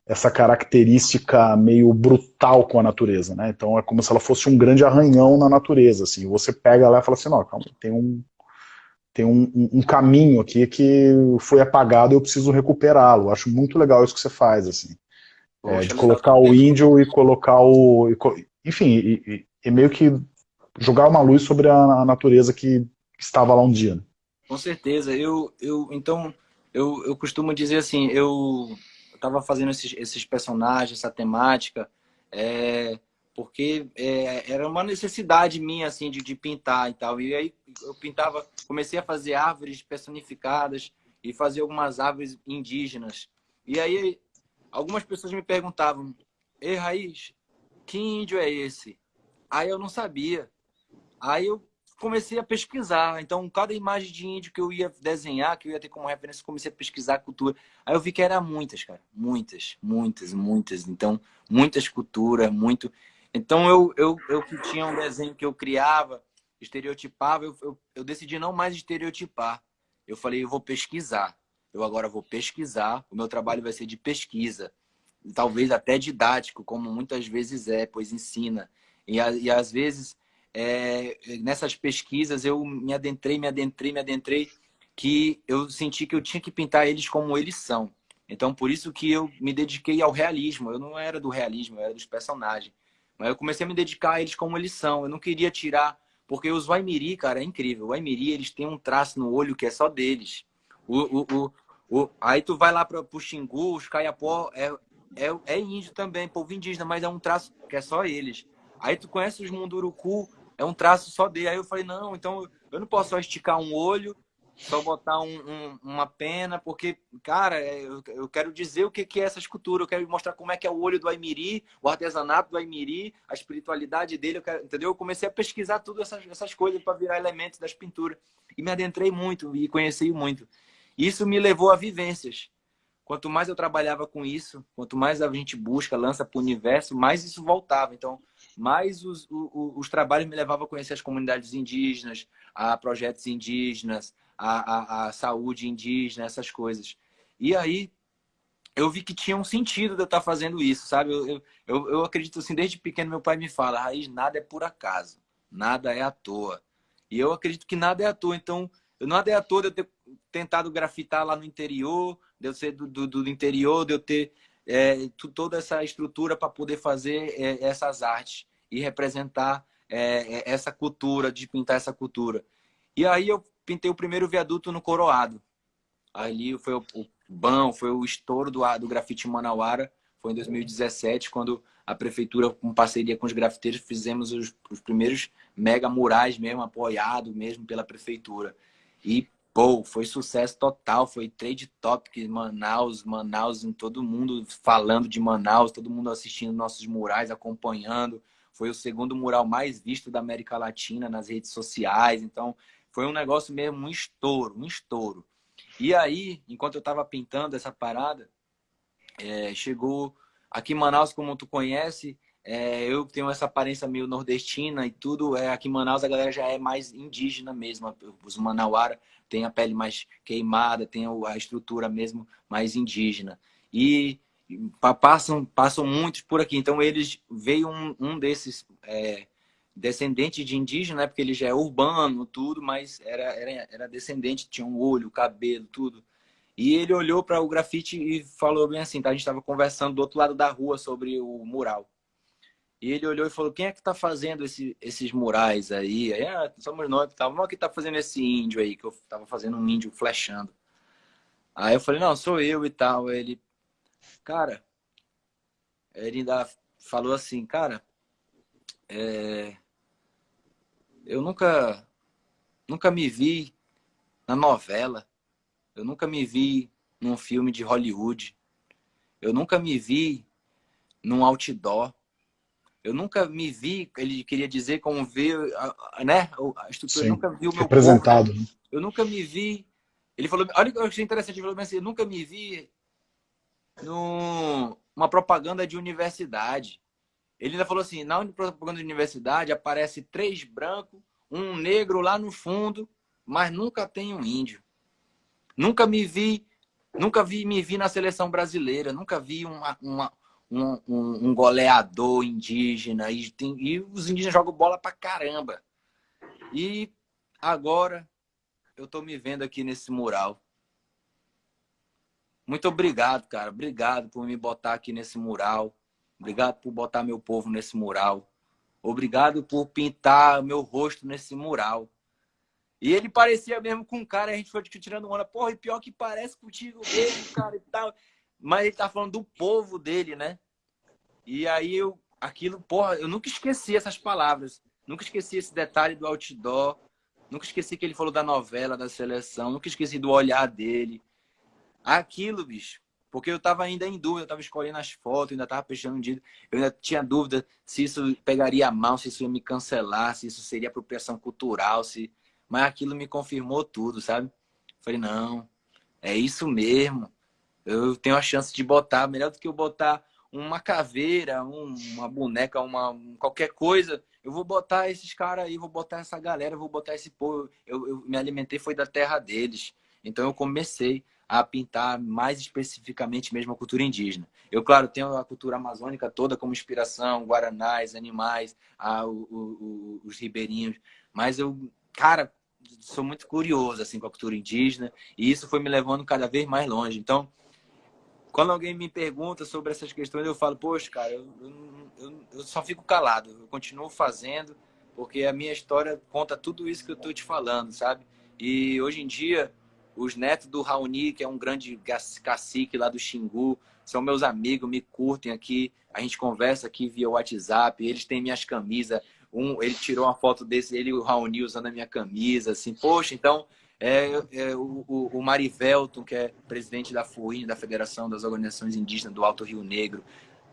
S1: essa característica meio brutal com a natureza, né? Então é como se ela fosse um grande arranhão na natureza, assim. Você pega lá e fala assim, não, calma, tem um tem um, um, caminho aqui que foi apagado e eu preciso recuperá-lo. Acho muito legal isso que você faz, assim. É, de colocar o índio e colocar o... Enfim, e, e, meio que jogar uma luz sobre a, a natureza que estava lá um dia. Né?
S2: Com certeza. Eu, eu, então, eu, eu costumo dizer assim, eu estava fazendo esses, esses personagens, essa temática, é, porque é, era uma necessidade minha, assim, de, de pintar e tal. E aí eu pintava, comecei a fazer árvores personificadas e fazer algumas árvores indígenas. E aí algumas pessoas me perguntavam, Ei, Raiz, que índio é esse? Aí eu não sabia. Aí eu comecei a pesquisar. Então, cada imagem de índio que eu ia desenhar, que eu ia ter como referência, comecei a pesquisar a cultura. Aí eu vi que era muitas, cara. Muitas, muitas, muitas. Então, muitas culturas, muito... Então, eu, eu, eu que tinha um desenho que eu criava, estereotipava, eu, eu, eu decidi não mais estereotipar. Eu falei, eu vou pesquisar. Eu agora vou pesquisar, o meu trabalho vai ser de pesquisa. Talvez até didático, como muitas vezes é, pois ensina. E, e às vezes, é, nessas pesquisas, eu me adentrei, me adentrei, me adentrei, que eu senti que eu tinha que pintar eles como eles são. Então, por isso que eu me dediquei ao realismo. Eu não era do realismo, eu era dos personagens. Mas eu comecei a me dedicar a eles como eles são. Eu não queria tirar... Porque os Waimiri, cara, é incrível. O Waimiri, eles têm um traço no olho que é só deles. O, o, o, o... Aí tu vai lá para o Xingu, os Caiapó, é, é, é índio também, povo indígena, mas é um traço que é só eles. Aí tu conhece os Munduruku, é um traço só dele. Aí eu falei, não, então eu não posso só esticar um olho só botar um, um, uma pena, porque, cara, é, eu, eu quero dizer o que, que é essa escultura, eu quero mostrar como é que é o olho do Aimiri, o artesanato do Aimiri, a espiritualidade dele, eu quero, entendeu? Eu comecei a pesquisar tudo essas, essas coisas para virar elementos das pinturas. E me adentrei muito e conheci muito. Isso me levou a vivências. Quanto mais eu trabalhava com isso, quanto mais a gente busca, lança para o universo, mais isso voltava. Então, mais os, os, os trabalhos me levavam a conhecer as comunidades indígenas, a projetos indígenas, a, a, a saúde indígena, essas coisas. E aí eu vi que tinha um sentido de eu estar fazendo isso, sabe? Eu, eu, eu acredito assim, desde pequeno meu pai me fala, Raiz, nada é por acaso, nada é à toa. E eu acredito que nada é à toa, então nada é à toa de eu ter tentado grafitar lá no interior, de eu ser do, do, do interior, de eu ter é, toda essa estrutura para poder fazer é, essas artes e representar é, é, essa cultura, de pintar essa cultura. E aí eu pintei o primeiro viaduto no Coroado. Ali foi o, o bom, foi o estouro do, do grafite Manauara. Foi em 2017, quando a prefeitura, com parceria com os grafiteiros, fizemos os, os primeiros mega murais mesmo, apoiado mesmo pela prefeitura. E, pô, foi sucesso total, foi trade topic Manaus, Manaus, todo mundo falando de Manaus, todo mundo assistindo nossos murais, acompanhando. Foi o segundo mural mais visto da América Latina nas redes sociais. Então, foi um negócio mesmo, um estouro, um estouro. E aí, enquanto eu estava pintando essa parada, é, chegou aqui em Manaus, como tu conhece, é, eu tenho essa aparência meio nordestina e tudo. É, aqui em Manaus a galera já é mais indígena mesmo. Os manauara têm a pele mais queimada, tem a estrutura mesmo mais indígena. E passam, passam muitos por aqui. Então eles veio um, um desses é, descendentes de indígena, né? porque ele já é urbano, tudo, mas era, era, era descendente, tinha um olho, cabelo, tudo. E ele olhou para o grafite e falou bem assim, tá? A gente estava conversando do outro lado da rua sobre o mural. E ele olhou e falou, quem é que está fazendo esse, esses murais aí? Aí, ah, somos nós, tá? Mas que está fazendo esse índio aí? Que eu estava fazendo um índio flechando. Aí eu falei, não, sou eu e tal. Aí ele, cara, ele ainda falou assim, cara, é, eu nunca, nunca me vi na novela. Eu nunca me vi num filme de Hollywood. Eu nunca me vi num outdoor. Eu nunca me vi, ele queria dizer como ver, né? A estrutura,
S1: Sim,
S2: eu nunca vi o meu
S1: representado. Corpo.
S2: Eu nunca me vi. Ele falou, olha o que eu achei interessante, ele falou assim, eu nunca me vi numa propaganda de universidade. Ele ainda falou assim, na propaganda de universidade aparece três brancos, um negro lá no fundo, mas nunca tem um índio. Nunca me vi, nunca vi me vi na seleção brasileira, nunca vi uma, uma um, um, um, goleador indígena e, tem, e os indígenas jogam bola pra caramba. E agora eu tô me vendo aqui nesse mural. Muito obrigado, cara. Obrigado por me botar aqui nesse mural. Obrigado por botar meu povo nesse mural. Obrigado por pintar meu rosto nesse mural. E ele parecia mesmo com um cara, a gente foi tirando onda. Porra, e pior que parece contigo mesmo, cara, e tal. Mas ele tá falando do povo dele, né? E aí eu, aquilo, porra, eu nunca esqueci essas palavras. Nunca esqueci esse detalhe do outdoor. Nunca esqueci que ele falou da novela, da seleção. Nunca esqueci do olhar dele. Aquilo, bicho. Porque eu tava ainda em dúvida, eu tava escolhendo as fotos, ainda tava um dia. Eu ainda tinha dúvida se isso pegaria mal, se isso ia me cancelar, se isso seria apropriação cultural, se mas aquilo me confirmou tudo, sabe? Falei, não, é isso mesmo. Eu tenho a chance de botar, melhor do que eu botar uma caveira, um, uma boneca, uma qualquer coisa. Eu vou botar esses caras aí, vou botar essa galera, vou botar esse povo. Eu, eu me alimentei foi da terra deles. Então eu comecei a pintar mais especificamente mesmo a cultura indígena. Eu, claro, tenho a cultura amazônica toda como inspiração, guaranás, animais, a, o, o, os ribeirinhos, mas eu, cara, sou muito curioso assim com a cultura indígena e isso foi me levando cada vez mais longe. Então, quando alguém me pergunta sobre essas questões, eu falo, poxa, cara, eu, eu, eu só fico calado, eu continuo fazendo, porque a minha história conta tudo isso que eu estou te falando, sabe? E hoje em dia, os netos do Raoni, que é um grande cacique lá do Xingu, são meus amigos, me curtem aqui, a gente conversa aqui via WhatsApp, eles têm minhas camisas, um, ele tirou uma foto desse, ele e o Raoni usando a minha camisa, assim, poxa, então é, é o, o, Marivelton, que é presidente da FUIN, da Federação das Organizações Indígenas do Alto Rio Negro,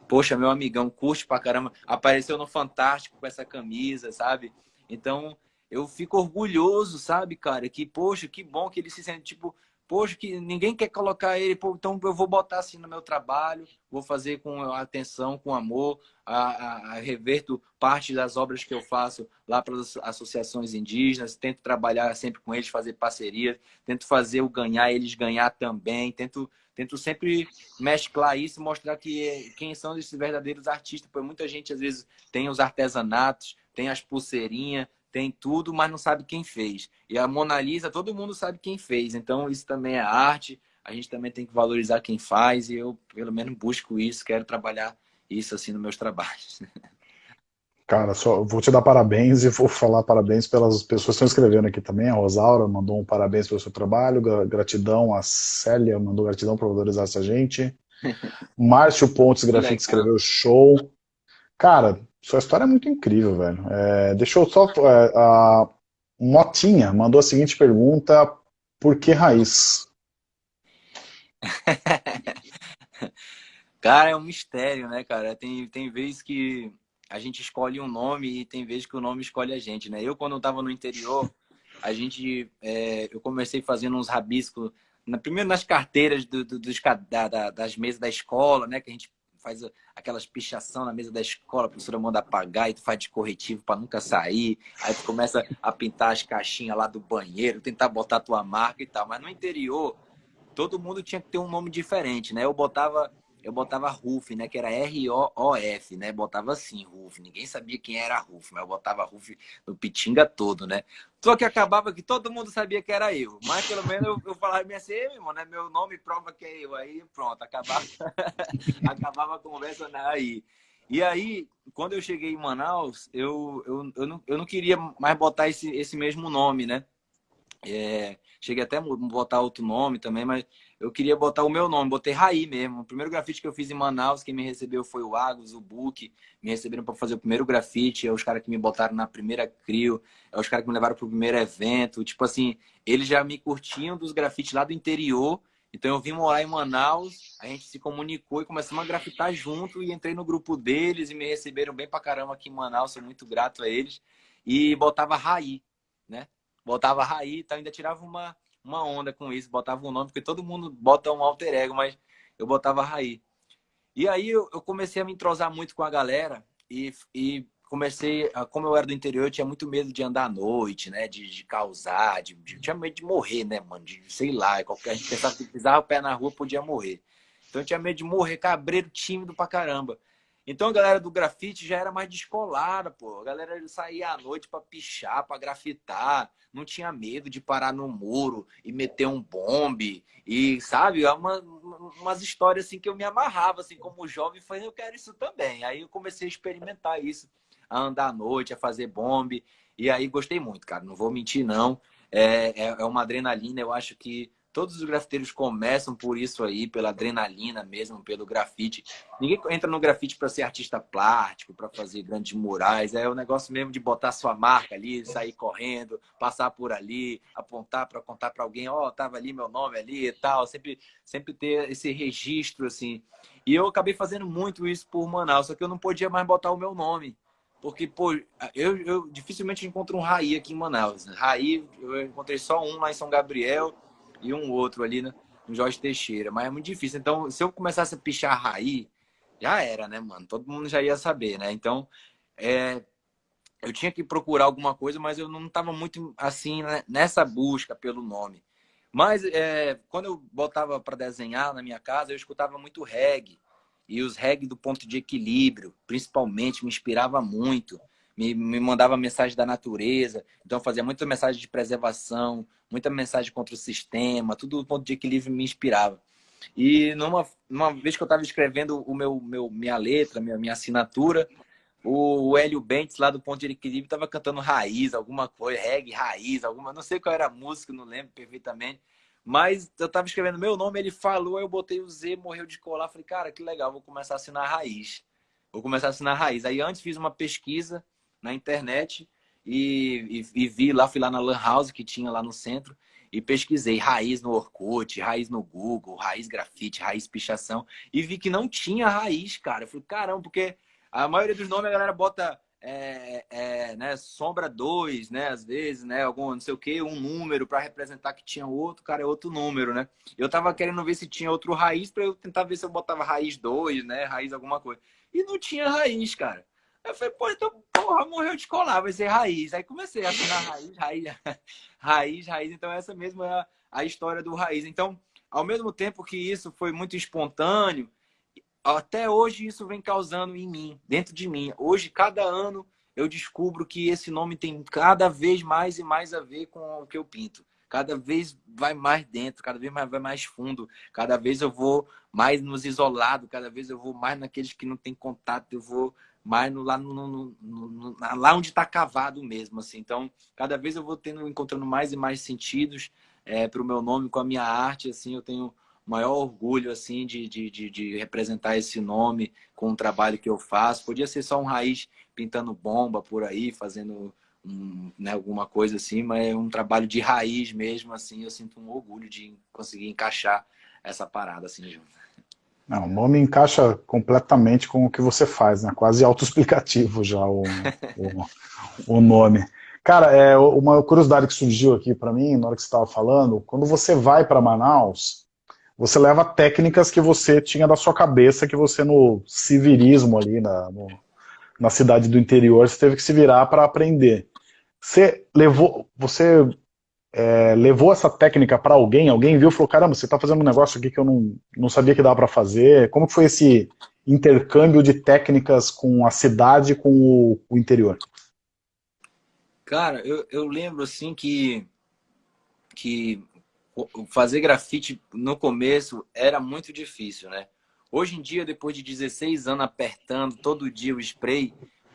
S2: poxa, meu amigão, curte pra caramba, apareceu no Fantástico com essa camisa, sabe? Então, eu fico orgulhoso, sabe, cara, que, poxa, que bom que ele se sente, tipo, poxa, que ninguém quer colocar ele, pô, então eu vou botar assim no meu trabalho, vou fazer com atenção, com amor, a, a, a reverto parte das obras que eu faço lá para as associações indígenas, tento trabalhar sempre com eles, fazer parcerias, tento fazer o ganhar, eles ganhar também, tento, tento sempre mesclar isso, mostrar que quem são esses verdadeiros artistas, porque muita gente às vezes tem os artesanatos, tem as pulseirinhas, tem tudo, mas não sabe quem fez. E a Mona Lisa, todo mundo sabe quem fez. Então, isso também é arte. A gente também tem que valorizar quem faz. E eu, pelo menos, busco isso. Quero trabalhar isso assim nos meus trabalhos. [LAUGHS]
S1: Cara, só vou te dar parabéns e vou falar parabéns pelas pessoas que estão escrevendo aqui também. A Rosaura mandou um parabéns pelo seu trabalho, gratidão. A Célia mandou gratidão por valorizar essa gente. [LAUGHS] Márcio Pontes Grafite escreveu show. Cara, sua história é muito incrível, velho. É, deixa eu só... É, a Motinha mandou a seguinte pergunta, por que raiz? [LAUGHS]
S2: cara, é um mistério, né, cara? Tem, tem vezes que a gente escolhe um nome e tem vezes que o nome escolhe a gente, né? Eu, quando eu tava no interior, a gente... É, eu comecei fazendo uns rabiscos, na, primeiro nas carteiras do, do, dos, da, da, das mesas da escola, né? Que a gente faz aquelas pichação na mesa da escola, a professora manda apagar e tu faz de corretivo para nunca sair. Aí tu começa a pintar as caixinhas lá do banheiro, tentar botar tua marca e tal. Mas no interior, todo mundo tinha que ter um nome diferente, né? Eu botava eu botava Ruf, né? Que era R-O-O-F, né? Botava assim, Ruf. Ninguém sabia quem era Ruf, mas eu botava Ruf no pitinga todo, né? Só que acabava que todo mundo sabia que era eu. Mas pelo menos eu, eu falava assim, meu irmão, né? Meu nome prova que é eu. Aí pronto, acabava, [LAUGHS] acabava a conversa aí. E aí, quando eu cheguei em Manaus, eu, eu, eu, não, eu não queria mais botar esse, esse mesmo nome, né? É, cheguei até a botar outro nome também, mas eu queria botar o meu nome, botei Raí mesmo. O primeiro grafite que eu fiz em Manaus, quem me recebeu foi o Agus, o Book, me receberam para fazer o primeiro grafite, é os caras que me botaram na primeira CRIO, é os caras que me levaram para o primeiro evento. Tipo assim, eles já me curtiam dos grafites lá do interior, então eu vim morar em Manaus, a gente se comunicou e começamos a grafitar junto e entrei no grupo deles e me receberam bem pra caramba aqui em Manaus, sou muito grato a eles. E botava Raí, né? Botava Raí, então ainda tirava uma uma onda com isso, botava um nome, porque todo mundo bota um alter ego, mas eu botava Raí. E aí eu, eu comecei a me entrosar muito com a galera e, e comecei, como eu era do interior, eu tinha muito medo de andar à noite, né? De, de causar, de, de, tinha medo de morrer, né, mano? De, sei lá, qualquer, a gente pensava que pisava o pé na rua podia morrer. Então eu tinha medo de morrer, cabreiro tímido pra caramba. Então a galera do grafite já era mais descolada, pô. A galera saía à noite para pichar, para grafitar, não tinha medo de parar no muro e meter um bombe e sabe, é uma, umas histórias assim que eu me amarrava assim como jovem, falei, eu quero isso também. Aí eu comecei a experimentar isso, a andar à noite, a fazer bombe e aí gostei muito, cara. Não vou mentir não. É, é, é uma adrenalina, eu acho que Todos os grafiteiros começam por isso aí, pela adrenalina mesmo, pelo grafite. Ninguém entra no grafite para ser artista plástico, para fazer grandes murais. É o negócio mesmo de botar sua marca ali, sair correndo, passar por ali, apontar para contar para alguém, ó, oh, tava ali meu nome ali e tal. Sempre, sempre ter esse registro assim. E eu acabei fazendo muito isso por Manaus, só que eu não podia mais botar o meu nome. Porque, pô, eu, eu dificilmente encontro um Raí aqui em Manaus. Raí, eu encontrei só um lá em São Gabriel e um outro ali no, no Jorge Teixeira. Mas é muito difícil. Então, se eu começasse a pichar raí, já era, né, mano? Todo mundo já ia saber, né? Então, é, eu tinha que procurar alguma coisa, mas eu não estava muito assim né, nessa busca pelo nome. Mas é, quando eu botava para desenhar na minha casa, eu escutava muito reggae. E os reggae do ponto de equilíbrio, principalmente, me inspirava muito me, me mandava mensagem da natureza, então fazia muita mensagem de preservação, muita mensagem contra o sistema, tudo do ponto de equilíbrio me inspirava. E numa, numa vez que eu estava escrevendo o meu, meu, minha letra, minha, minha assinatura, o, o Hélio Bentes, lá do Ponto de Equilíbrio, estava cantando raiz, alguma coisa, reggae, raiz, alguma, não sei qual era a música, não lembro perfeitamente. Mas eu estava escrevendo meu nome, ele falou, aí eu botei o Z, morreu de colar. Falei, cara, que legal, vou começar a assinar raiz. Vou começar a assinar raiz. Aí antes fiz uma pesquisa na internet e, e, e, vi lá, fui lá na Lan House que tinha lá no centro e pesquisei raiz no Orkut, raiz no Google, raiz grafite, raiz pichação e vi que não tinha raiz, cara. Eu falei, caramba, porque a maioria dos nomes a galera bota é, é, né, sombra 2, né, às vezes, né, algum não sei o que, um número para representar que tinha outro, cara, é outro número, né? Eu tava querendo ver se tinha outro raiz para eu tentar ver se eu botava raiz 2, né, raiz alguma coisa. E não tinha raiz, cara. Eu falei, pô, então, porra, morreu de colar, vai ser raiz. Aí comecei a assinar raiz, raiz, [LAUGHS] raiz, raiz. Então, essa mesmo é a, a história do raiz. Então, ao mesmo tempo que isso foi muito espontâneo, até hoje isso vem causando em mim, dentro de mim. Hoje, cada ano, eu descubro que esse nome tem cada vez mais e mais a ver com o que eu pinto. Cada vez vai mais dentro, cada vez mais vai mais fundo, cada vez eu vou mais nos isolados, cada vez eu vou mais naqueles que não tem contato, eu vou mas no, lá, no, no, no, lá onde está cavado mesmo, assim. Então, cada vez eu vou tendo, encontrando mais e mais sentidos é, para o meu nome com a minha arte, assim, eu tenho maior orgulho, assim, de, de, de, de, representar esse nome com o trabalho que eu faço. Podia ser só um raiz pintando bomba por aí, fazendo um, né, alguma coisa assim, mas é um trabalho de raiz mesmo, assim, eu sinto um orgulho de conseguir encaixar essa parada, assim, junto.
S1: Não, o nome encaixa completamente com o que você faz, né? Quase autoexplicativo já o, [LAUGHS] o, o, nome. Cara, é uma curiosidade que surgiu aqui para mim, na hora que você estava falando, quando você vai para Manaus, você leva técnicas que você tinha da sua cabeça, que você no civirismo ali, na, no, na cidade do interior, você teve que se virar para aprender. Você levou, você é, levou essa técnica para alguém? Alguém viu e falou, caramba, você está fazendo um negócio aqui que eu não, não sabia que dava para fazer. Como foi esse intercâmbio de técnicas com a cidade e com o, o interior?
S2: Cara, eu, eu lembro assim que, que fazer grafite no começo era muito difícil, né? Hoje em dia, depois de 16 anos apertando todo dia o spray,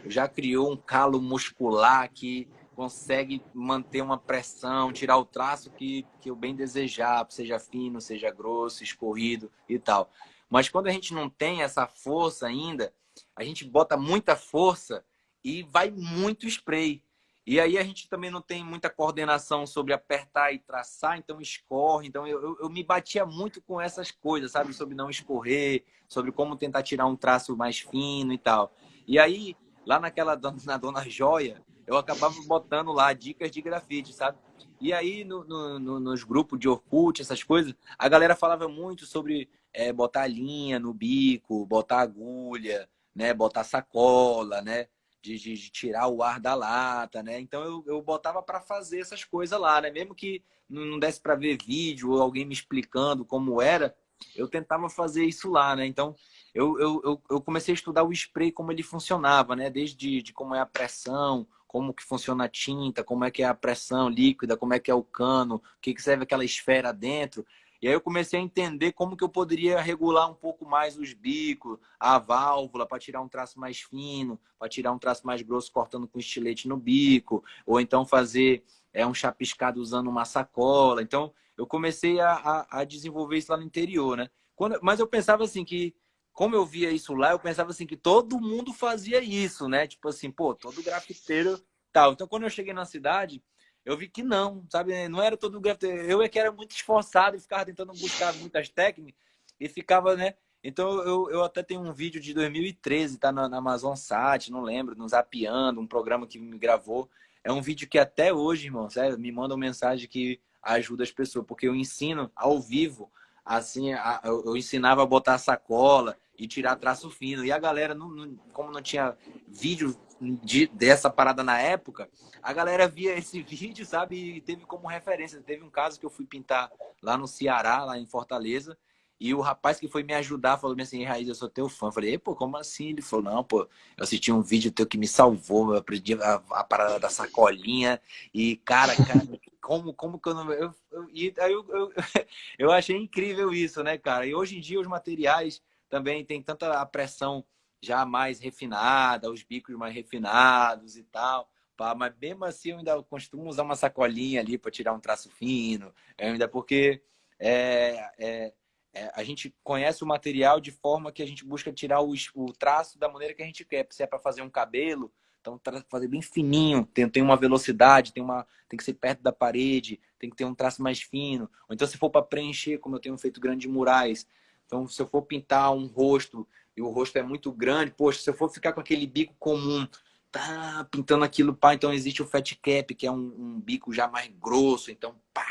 S2: já criou um calo muscular que consegue manter uma pressão, tirar o traço que, que eu bem desejar, seja fino, seja grosso, escorrido e tal. Mas quando a gente não tem essa força ainda, a gente bota muita força e vai muito spray. E aí a gente também não tem muita coordenação sobre apertar e traçar, então escorre. Então eu, eu, eu, me batia muito com essas coisas, sabe? Sobre não escorrer, sobre como tentar tirar um traço mais fino e tal. E aí, lá naquela [LAUGHS] na Dona Joia, eu acabava botando lá dicas de grafite, sabe? E aí, no, no, no, nos grupos de Orkut, essas coisas, a galera falava muito sobre é, botar linha no bico, botar agulha, né? Botar sacola, né? De, de, de tirar o ar da lata, né? Então eu, eu botava para fazer essas coisas lá, né? Mesmo que não desse para ver vídeo ou alguém me explicando como era, eu tentava fazer isso lá, né? Então eu, eu, eu comecei a estudar o spray, como ele funcionava, né? Desde de como é a pressão, como que funciona a tinta, como é que é a pressão líquida, como é que é o cano, o que, que serve aquela esfera dentro. E aí eu comecei a entender como que eu poderia regular um pouco mais os bicos, a válvula, para tirar um traço mais fino, para tirar um traço mais grosso cortando com estilete no bico, ou então fazer é, um chapiscado usando uma sacola. Então eu comecei a, a, a desenvolver isso lá no interior, né? Quando, mas eu pensava assim que como eu via isso lá, eu pensava assim que todo mundo fazia isso, né? Tipo assim, pô, todo grafiteiro tal. Então, quando eu cheguei na cidade, eu vi que não, sabe? Não era todo grafiteiro. Eu é que era muito esforçado e ficava tentando buscar muitas técnicas e ficava, né? Então, eu, eu até tenho um vídeo de 2013, tá na, na Amazon Sat, não lembro, no Zapiando, um programa que me gravou. É um vídeo que até hoje, irmão, sério, me mandam mensagem que ajuda as pessoas, porque eu ensino ao vivo assim, eu ensinava a botar sacola e tirar traço fino. E a galera, não, não, como não tinha vídeo de, dessa parada na época, a galera via esse [LAUGHS] vídeo, sabe, e teve como referência. Teve um caso que eu fui pintar lá no Ceará, lá em Fortaleza, e o rapaz que foi me ajudar falou assim, Raiz, eu sou teu fã. Eu falei, pô, como assim? Ele falou, não, pô, eu assisti um vídeo teu que me salvou, eu aprendi a, a parada da sacolinha. E, cara, cara, como, como que eu não... Eu, eu, e aí eu, eu, [LAUGHS] eu achei incrível isso, né, cara? E hoje em dia os materiais também tem tanta a pressão já mais refinada, os bicos mais refinados e tal. Pá, mas mesmo assim eu ainda costumo usar uma sacolinha ali para tirar um traço fino, ainda porque é, é, é, a gente conhece o material de forma que a gente busca tirar o, o traço da maneira que a gente quer. Se é para fazer um cabelo, então fazer bem fininho, tem, tem uma velocidade, tem, uma, tem que ser perto da parede, tem que ter um traço mais fino. Ou então se for para preencher, como eu tenho feito grandes murais. Então se eu for pintar um rosto e o rosto é muito grande, poxa, se eu for ficar com aquele bico comum, tá pintando aquilo, pá, então existe o fat cap, que é um, um bico já mais grosso, então pá,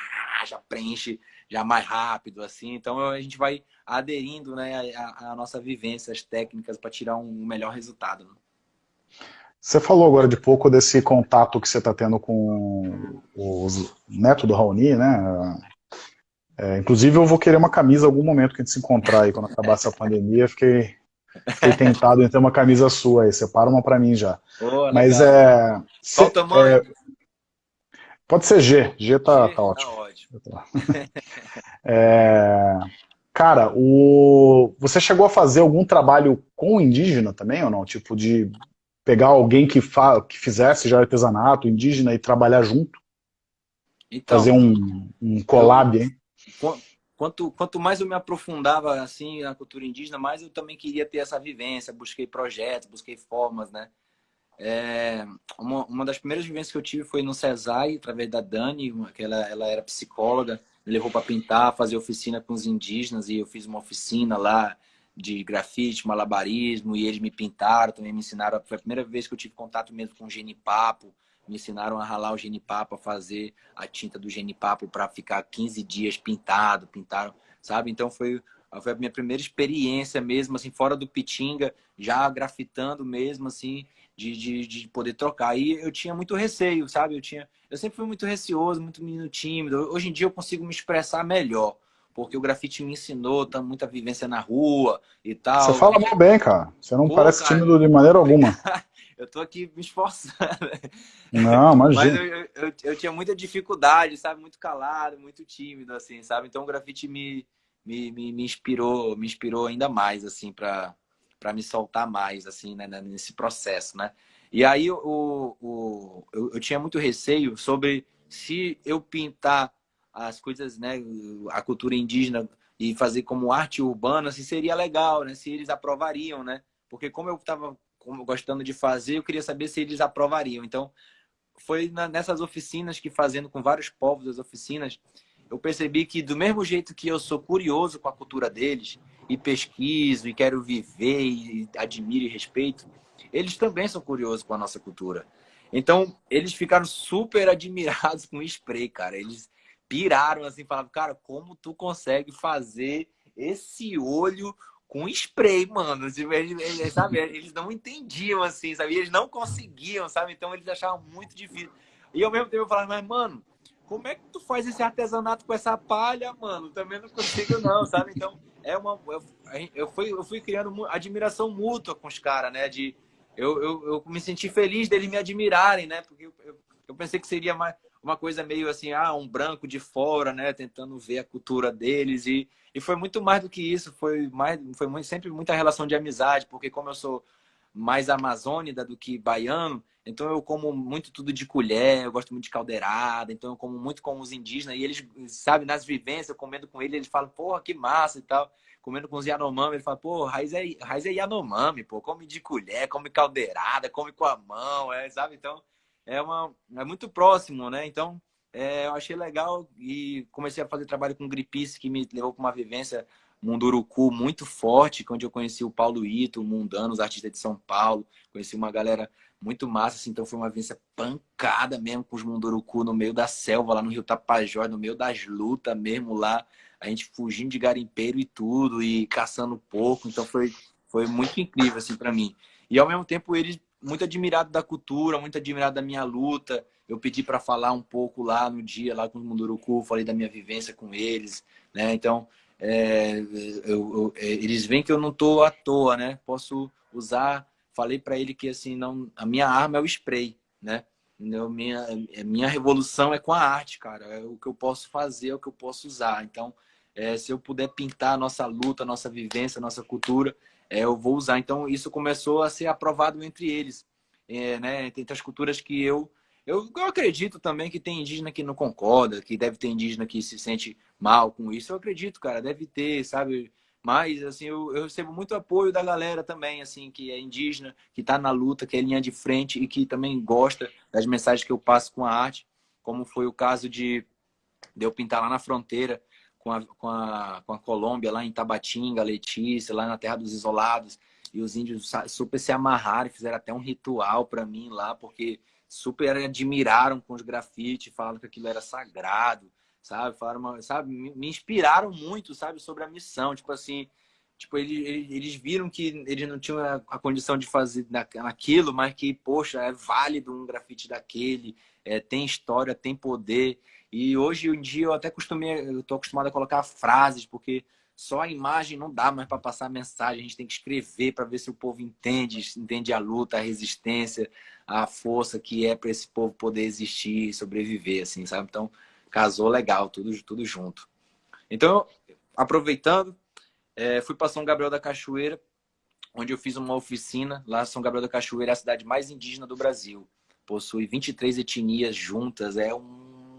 S2: já preenche já mais rápido, assim. Então a gente vai aderindo né, a nossa vivência, as técnicas para tirar um melhor resultado. Né?
S1: Você falou agora de pouco desse contato que você está tendo com os netos do Raoni, né? É, inclusive eu vou querer uma camisa em algum momento que a gente se encontrar aí, quando acabar essa pandemia, fiquei, fiquei tentado em ter uma camisa sua aí, separa uma para mim já. Oh, Mas é...
S2: Qual o tamanho? É,
S1: pode ser G, G tá, G, tá ótimo. Tá ótimo. [LAUGHS] É... Cara, o... você chegou a fazer algum trabalho com indígena também ou não? Tipo, de pegar alguém que, fa... que fizesse já artesanato indígena e trabalhar junto? Então, fazer um, um collab, eu... hein?
S2: Quanto, quanto mais eu me aprofundava assim na cultura indígena, mais eu também queria ter essa vivência. Busquei projetos, busquei formas, né? É, uma, uma das primeiras vivências que eu tive foi no CESAI, através da Dani, que ela, ela era psicóloga, me levou para pintar, fazer oficina com os indígenas, e eu fiz uma oficina lá de grafite, malabarismo, e eles me pintaram, também me ensinaram, foi a primeira vez que eu tive contato mesmo com genipapo, me ensinaram a ralar o genipapo, a fazer a tinta do genipapo para ficar 15 dias pintado, pintaram, sabe? Então foi, foi a minha primeira experiência mesmo, assim, fora do Pitinga, já grafitando mesmo, assim, de, de, de poder trocar. E eu tinha muito receio, sabe? Eu, tinha, eu sempre fui muito receoso, muito menino tímido. Hoje em dia eu consigo me expressar melhor, porque o grafite me ensinou tá, muita vivência na rua e tal.
S1: Você fala muito bem, cara. Você não Pô, parece cara, tímido de maneira alguma. [LAUGHS]
S2: eu tô aqui me esforçando.
S1: Não, imagina.
S2: Mas eu, eu, eu, tinha muita dificuldade, sabe? Muito calado, muito tímido, assim, sabe? Então o grafite me, me, me, me inspirou, me inspirou ainda mais, assim, para para me soltar mais, assim, né, né, nesse processo, né? E aí o, o, eu, eu tinha muito receio sobre se eu pintar as coisas, né, a cultura indígena e fazer como arte urbana, se seria legal, né? Se eles aprovariam, né? Porque como eu estava gostando de fazer, eu queria saber se eles aprovariam. Então, foi nessas oficinas que fazendo com vários povos as oficinas, eu percebi que do mesmo jeito que eu sou curioso com a cultura deles, e pesquiso e quero viver e admiro e respeito, eles também são curiosos com a nossa cultura. Então, eles ficaram super admirados com o spray, cara. Eles piraram assim, falavam, cara, como tu consegue fazer esse olho com spray, mano? Tipo, eles, eles, sabe, [LAUGHS] eles não entendiam, assim, sabe? Eles não conseguiam, sabe? Então, eles achavam muito difícil. E ao mesmo tempo eu falava, mas, mano, como é que tu faz esse artesanato com essa palha, mano? Também não consigo não, sabe? Então, é uma eu, eu fui eu fui criando admiração mútua com os caras, né? De eu, eu, eu, me senti feliz deles me admirarem, né? Porque eu, eu, eu, pensei que seria mais uma coisa meio assim, ah, um branco de fora, né? Tentando ver a cultura deles e, e foi muito mais do que isso. Foi mais foi muito, sempre muita relação de amizade, porque como eu sou mais amazônida do que baiano, então eu como muito tudo de colher, eu gosto muito de caldeirada, então eu como muito com os indígenas e eles, sabe, nas vivências, comendo com eles, eles falam, porra, que massa e tal. Comendo com os Yanomami, ele fala, pô, raiz é, raiz é Yanomami, pô, come de colher, come caldeirada, come com a mão, é, sabe? Então, é, uma, é muito próximo, né? Então, é, eu achei legal e comecei a fazer trabalho com gripice, que me levou para uma vivência Munduruku muito forte, onde eu conheci o Paulo Ito, o Mundano, os artistas de São Paulo, conheci uma galera muito massa, assim, então foi uma vivência pancada mesmo com os Munduruku no meio da selva, lá no Rio Tapajós, no meio das lutas mesmo lá, a gente fugindo de garimpeiro e tudo, e caçando porco, então foi, foi muito incrível, assim, para mim. E ao mesmo tempo eles muito admirado da cultura, muito admirado da minha luta, eu pedi para falar um pouco lá no dia, lá com os Munduruku, falei da minha vivência com eles, né, então é, eu, eu, é, eles veem que eu não estou à toa, né? Posso usar. Falei para ele que assim não, a minha arma é o spray, né? Eu, minha minha revolução é com a arte, cara. É o que eu posso fazer, é o que eu posso usar. Então, é, se eu puder pintar a nossa luta, a nossa vivência, a nossa cultura, é, eu vou usar. Então, isso começou a ser aprovado entre eles, é, né? Entre as culturas que eu eu, eu acredito também que tem indígena que não concorda, que deve ter indígena que se sente mal com isso. Eu acredito, cara, deve ter, sabe? Mas, assim, eu, eu recebo muito apoio da galera também, assim, que é indígena, que está na luta, que é linha de frente e que também gosta das mensagens que eu passo com a arte, como foi o caso de, de eu pintar lá na fronteira com a, com, a, com a Colômbia, lá em Tabatinga, Letícia, lá na Terra dos Isolados. E os índios super se amarraram e fizeram até um ritual para mim lá, porque super admiraram com os grafites, falaram que aquilo era sagrado, sabe? Falaram, sabe? Me inspiraram muito, sabe? Sobre a missão, tipo assim, tipo eles, eles viram que eles não tinham a condição de fazer aquilo, mas que poxa, é válido um grafite daquele, é, tem história, tem poder. E hoje em dia eu até costumei, eu tô acostumado a colocar frases porque só a imagem não dá mais para passar a mensagem, a gente tem que escrever para ver se o povo entende, entende a luta, a resistência, a força que é para esse povo poder existir e sobreviver, assim, sabe? Então, casou legal, tudo, tudo junto. Então, aproveitando, é, fui para São Gabriel da Cachoeira, onde eu fiz uma oficina. Lá, São Gabriel da Cachoeira é a cidade mais indígena do Brasil. Possui 23 etnias juntas, é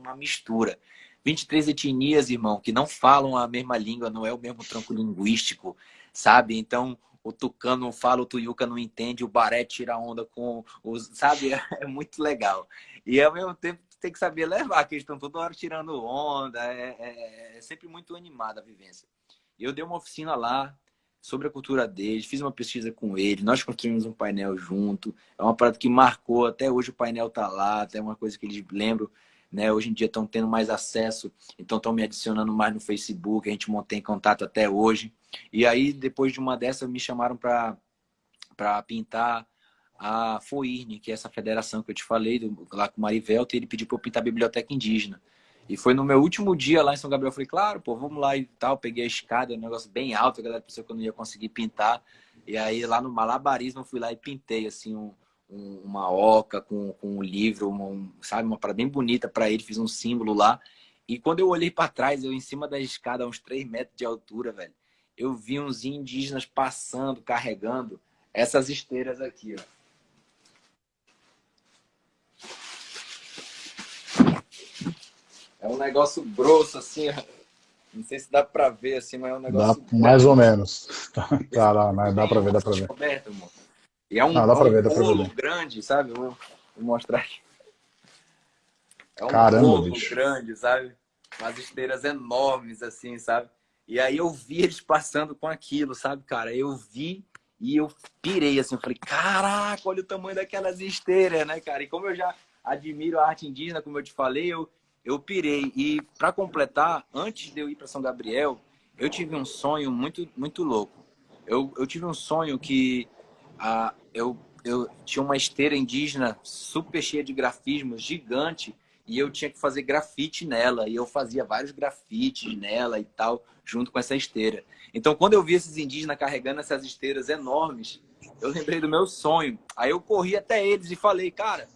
S2: uma mistura. 23 etnias, irmão, que não falam a mesma língua, não é o mesmo tronco linguístico, sabe? Então, o tucano não fala, o tuiuca não entende, o baré tira onda com os. Sabe? [LAUGHS] É muito legal. E ao mesmo tempo tem que saber levar, que eles estão toda hora tirando onda. É, é, é sempre muito animada a vivência. Eu dei uma oficina lá sobre a cultura deles, fiz uma pesquisa com eles, nós construímos um painel junto. É uma parada que marcou, até hoje o painel tá lá, até uma coisa que eles lembram. Né? Hoje em dia estão tendo mais acesso, então estão me adicionando mais no Facebook, a gente mantém contato até hoje. E aí, depois de uma dessas, me chamaram para pintar a FOIRNE, que é essa federação que eu te falei, do, lá com o Marivelto, e ele pediu para eu pintar a biblioteca indígena. E foi no meu último dia lá em São Gabriel, eu falei, claro, pô, vamos lá e tal. Peguei a escada, um negócio bem alto, a galera pensou que eu não ia conseguir pintar. E aí lá no malabarismo eu fui lá e pintei, assim, um, uma oca com, com um livro, uma, um, sabe, uma parada bem bonita para ele, fiz um símbolo lá. E quando eu olhei para trás, eu em cima da escada, a uns 3 metros de altura, velho, eu vi uns indígenas passando, carregando essas esteiras aqui, ó. É um negócio grosso, assim, não sei se dá pra ver, assim, mas é um negócio...
S1: Dá, mais ou menos. [LAUGHS] Tá, lá, mas dá pra ver, dá pra ver.
S2: E é um,
S1: não, dá pra ver, ver.
S2: grande, sabe? Vou, vou mostrar aqui. É um
S1: Caramba, bolo bicho.
S2: grande, sabe? Umas esteiras enormes, assim, sabe? E aí eu vi eles passando com aquilo, sabe, cara? Eu vi e eu pirei, assim, eu falei, caraca, olha o tamanho daquelas esteiras, né, cara? E como eu já admiro a arte indígena, como eu te falei, eu, eu pirei. E para completar, antes de eu ir para São Gabriel, eu tive um sonho muito, muito louco. Eu, eu tive um sonho que ah, eu, eu tinha uma esteira indígena super cheia de grafismos, gigante, e eu tinha que fazer grafite nela. E eu fazia vários grafites nela e tal, junto com essa esteira. Então, quando eu vi esses indígenas carregando essas esteiras enormes, eu lembrei do meu sonho. Aí eu corri até eles e falei, cara,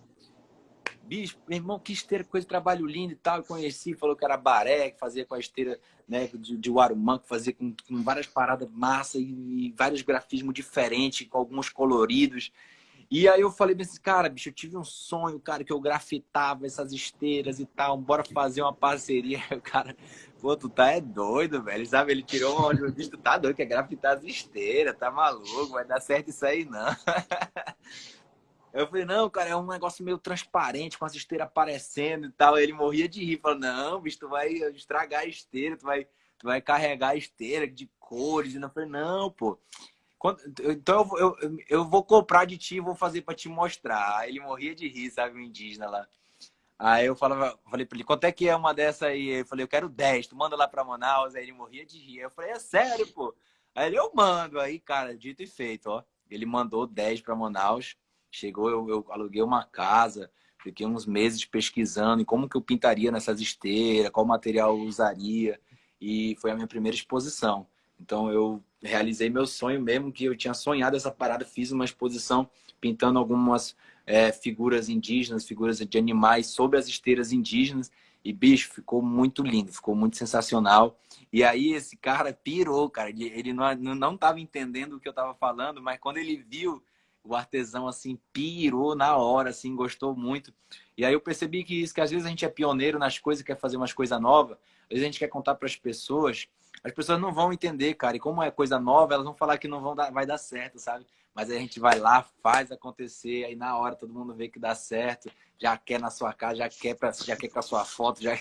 S2: bicho, meu irmão, que esteira, coisa trabalho lindo e tal. Eu conheci, falou que era baré, que fazia com a esteira né, de, de Warumã, que fazia com, com várias paradas massa e, e, vários grafismos diferentes, com alguns coloridos. E aí eu falei assim, cara, bicho, eu tive um sonho, cara, que eu grafitava essas esteiras e tal, bora fazer uma parceria. [LAUGHS] O cara, pô, tu tá é doido, velho, sabe? Ele tirou uma eu tu tá doido, quer grafitar as esteiras, tá maluco, vai dar certo isso aí não. [LAUGHS] Eu falei, não, cara, é um negócio meio transparente, com as esteiras aparecendo e tal. Ele morria de rir, falou, não, bicho, tu vai estragar a esteira, tu vai, tu vai carregar a esteira de cores. E eu falei, não, pô. Então eu, eu, eu vou comprar de ti e vou fazer para te mostrar. Aí ele morria de rir, sabe, o indígena lá. Aí eu falava, falei pra ele, quanto é que é uma dessa aí? Eu falei, eu quero 10, tu manda lá pra Manaus. Aí ele morria de rir. Eu falei, é sério, pô. Aí ele, eu mando. Aí, cara, dito e feito, ó. Ele mandou 10 pra Manaus. Chegou, eu, eu aluguei uma casa, fiquei uns meses pesquisando em como que eu pintaria nessas esteiras, qual material eu usaria. E foi a minha primeira exposição. Então eu realizei meu sonho mesmo, que eu tinha sonhado essa parada, fiz uma exposição pintando algumas é, figuras indígenas, figuras de animais sobre as esteiras indígenas. E, bicho, ficou muito lindo, ficou muito sensacional. E aí esse cara pirou, cara. Ele não, não tava entendendo o que eu tava falando, mas quando ele viu o artesão assim pirou na hora, assim, gostou muito. E aí eu percebi que isso, que às vezes a gente é pioneiro nas coisas, quer fazer umas coisas novas, às vezes a gente quer contar para as pessoas, as pessoas não vão entender, cara. E como é coisa nova, elas vão falar que não vão dar, vai dar certo, sabe? Mas aí a gente vai lá, faz acontecer, aí na hora todo mundo vê que dá certo, já quer na sua casa, já quer pra, já quer com a sua foto, já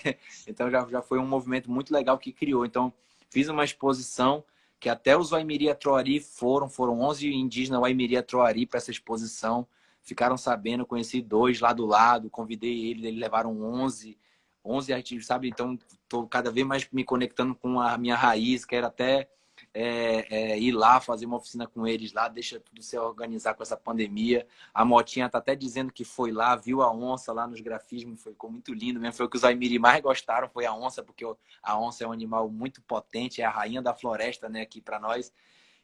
S2: então já, já foi um movimento muito legal que criou. Então fiz uma exposição que até os Waimiri Troari foram, foram 11 indígenas Waimiri Troari para essa exposição, ficaram sabendo, conheci dois lá do lado, convidei eles, eles levaram 11, 11 artistas, sabe? Então, estou cada vez mais me conectando com a minha raiz, quero até é, é, ir lá fazer uma oficina com eles lá, deixa tudo se organizar com essa pandemia. A Motinha tá até dizendo que foi lá, viu a onça lá nos grafismos, foi, ficou muito lindo mesmo. Foi o que os Aimiri mais gostaram, foi a onça, porque a onça é um animal muito potente, é a rainha da floresta, né, aqui para nós.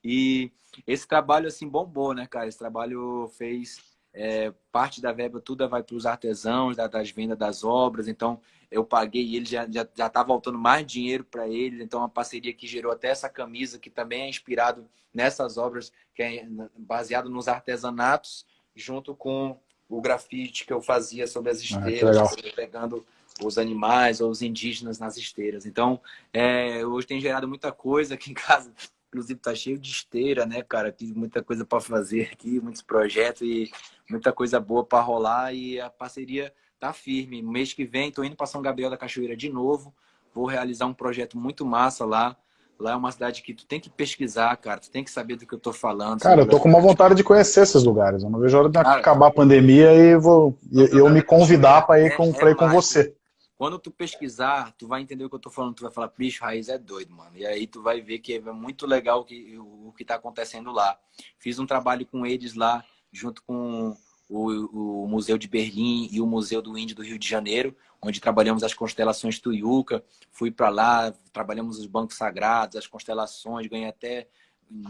S2: E esse trabalho, assim, bombou, né, cara? Esse trabalho fez é, parte da verba tudo vai para os artesãos, da, das vendas das obras. Então, eu paguei e ele já já já tá voltando mais dinheiro para eles. Então, a parceria que gerou até essa camisa, que também é inspirado nessas obras, que é baseado nos artesanatos, junto com o grafite que eu fazia sobre as ah, esteiras, ah, pegando os animais ou os indígenas nas esteiras. Então, é, hoje tem gerado muita coisa aqui em casa. Inclusive, tá cheio de esteira, né, cara? Tem muita coisa para fazer aqui, muitos projetos e muita coisa boa para rolar. E a parceria tá firme. Mês que vem, tô indo para São Gabriel da Cachoeira de novo. Vou realizar um projeto muito massa lá. Lá é uma cidade que tu tem que pesquisar, cara. Tu tem que saber do que eu tô falando.
S1: Cara, eu tô com uma vontade de conhecer esses lugares. Eu não vejo a hora de cara, acabar a pandemia e vou e, eu me convidar para ir, é, com, é, ir com você.
S2: Quando tu pesquisar, tu vai entender o que eu tô falando. Tu vai falar, bicho, Raiz é doido, mano. E aí tu vai ver que é muito legal o que, o que tá acontecendo lá. Fiz um trabalho com eles lá, junto com o, o Museu de Berlim e o Museu do Índio do Rio de Janeiro, onde trabalhamos as constelações Tuiuca. Fui para lá, trabalhamos os bancos sagrados, as constelações, ganhei até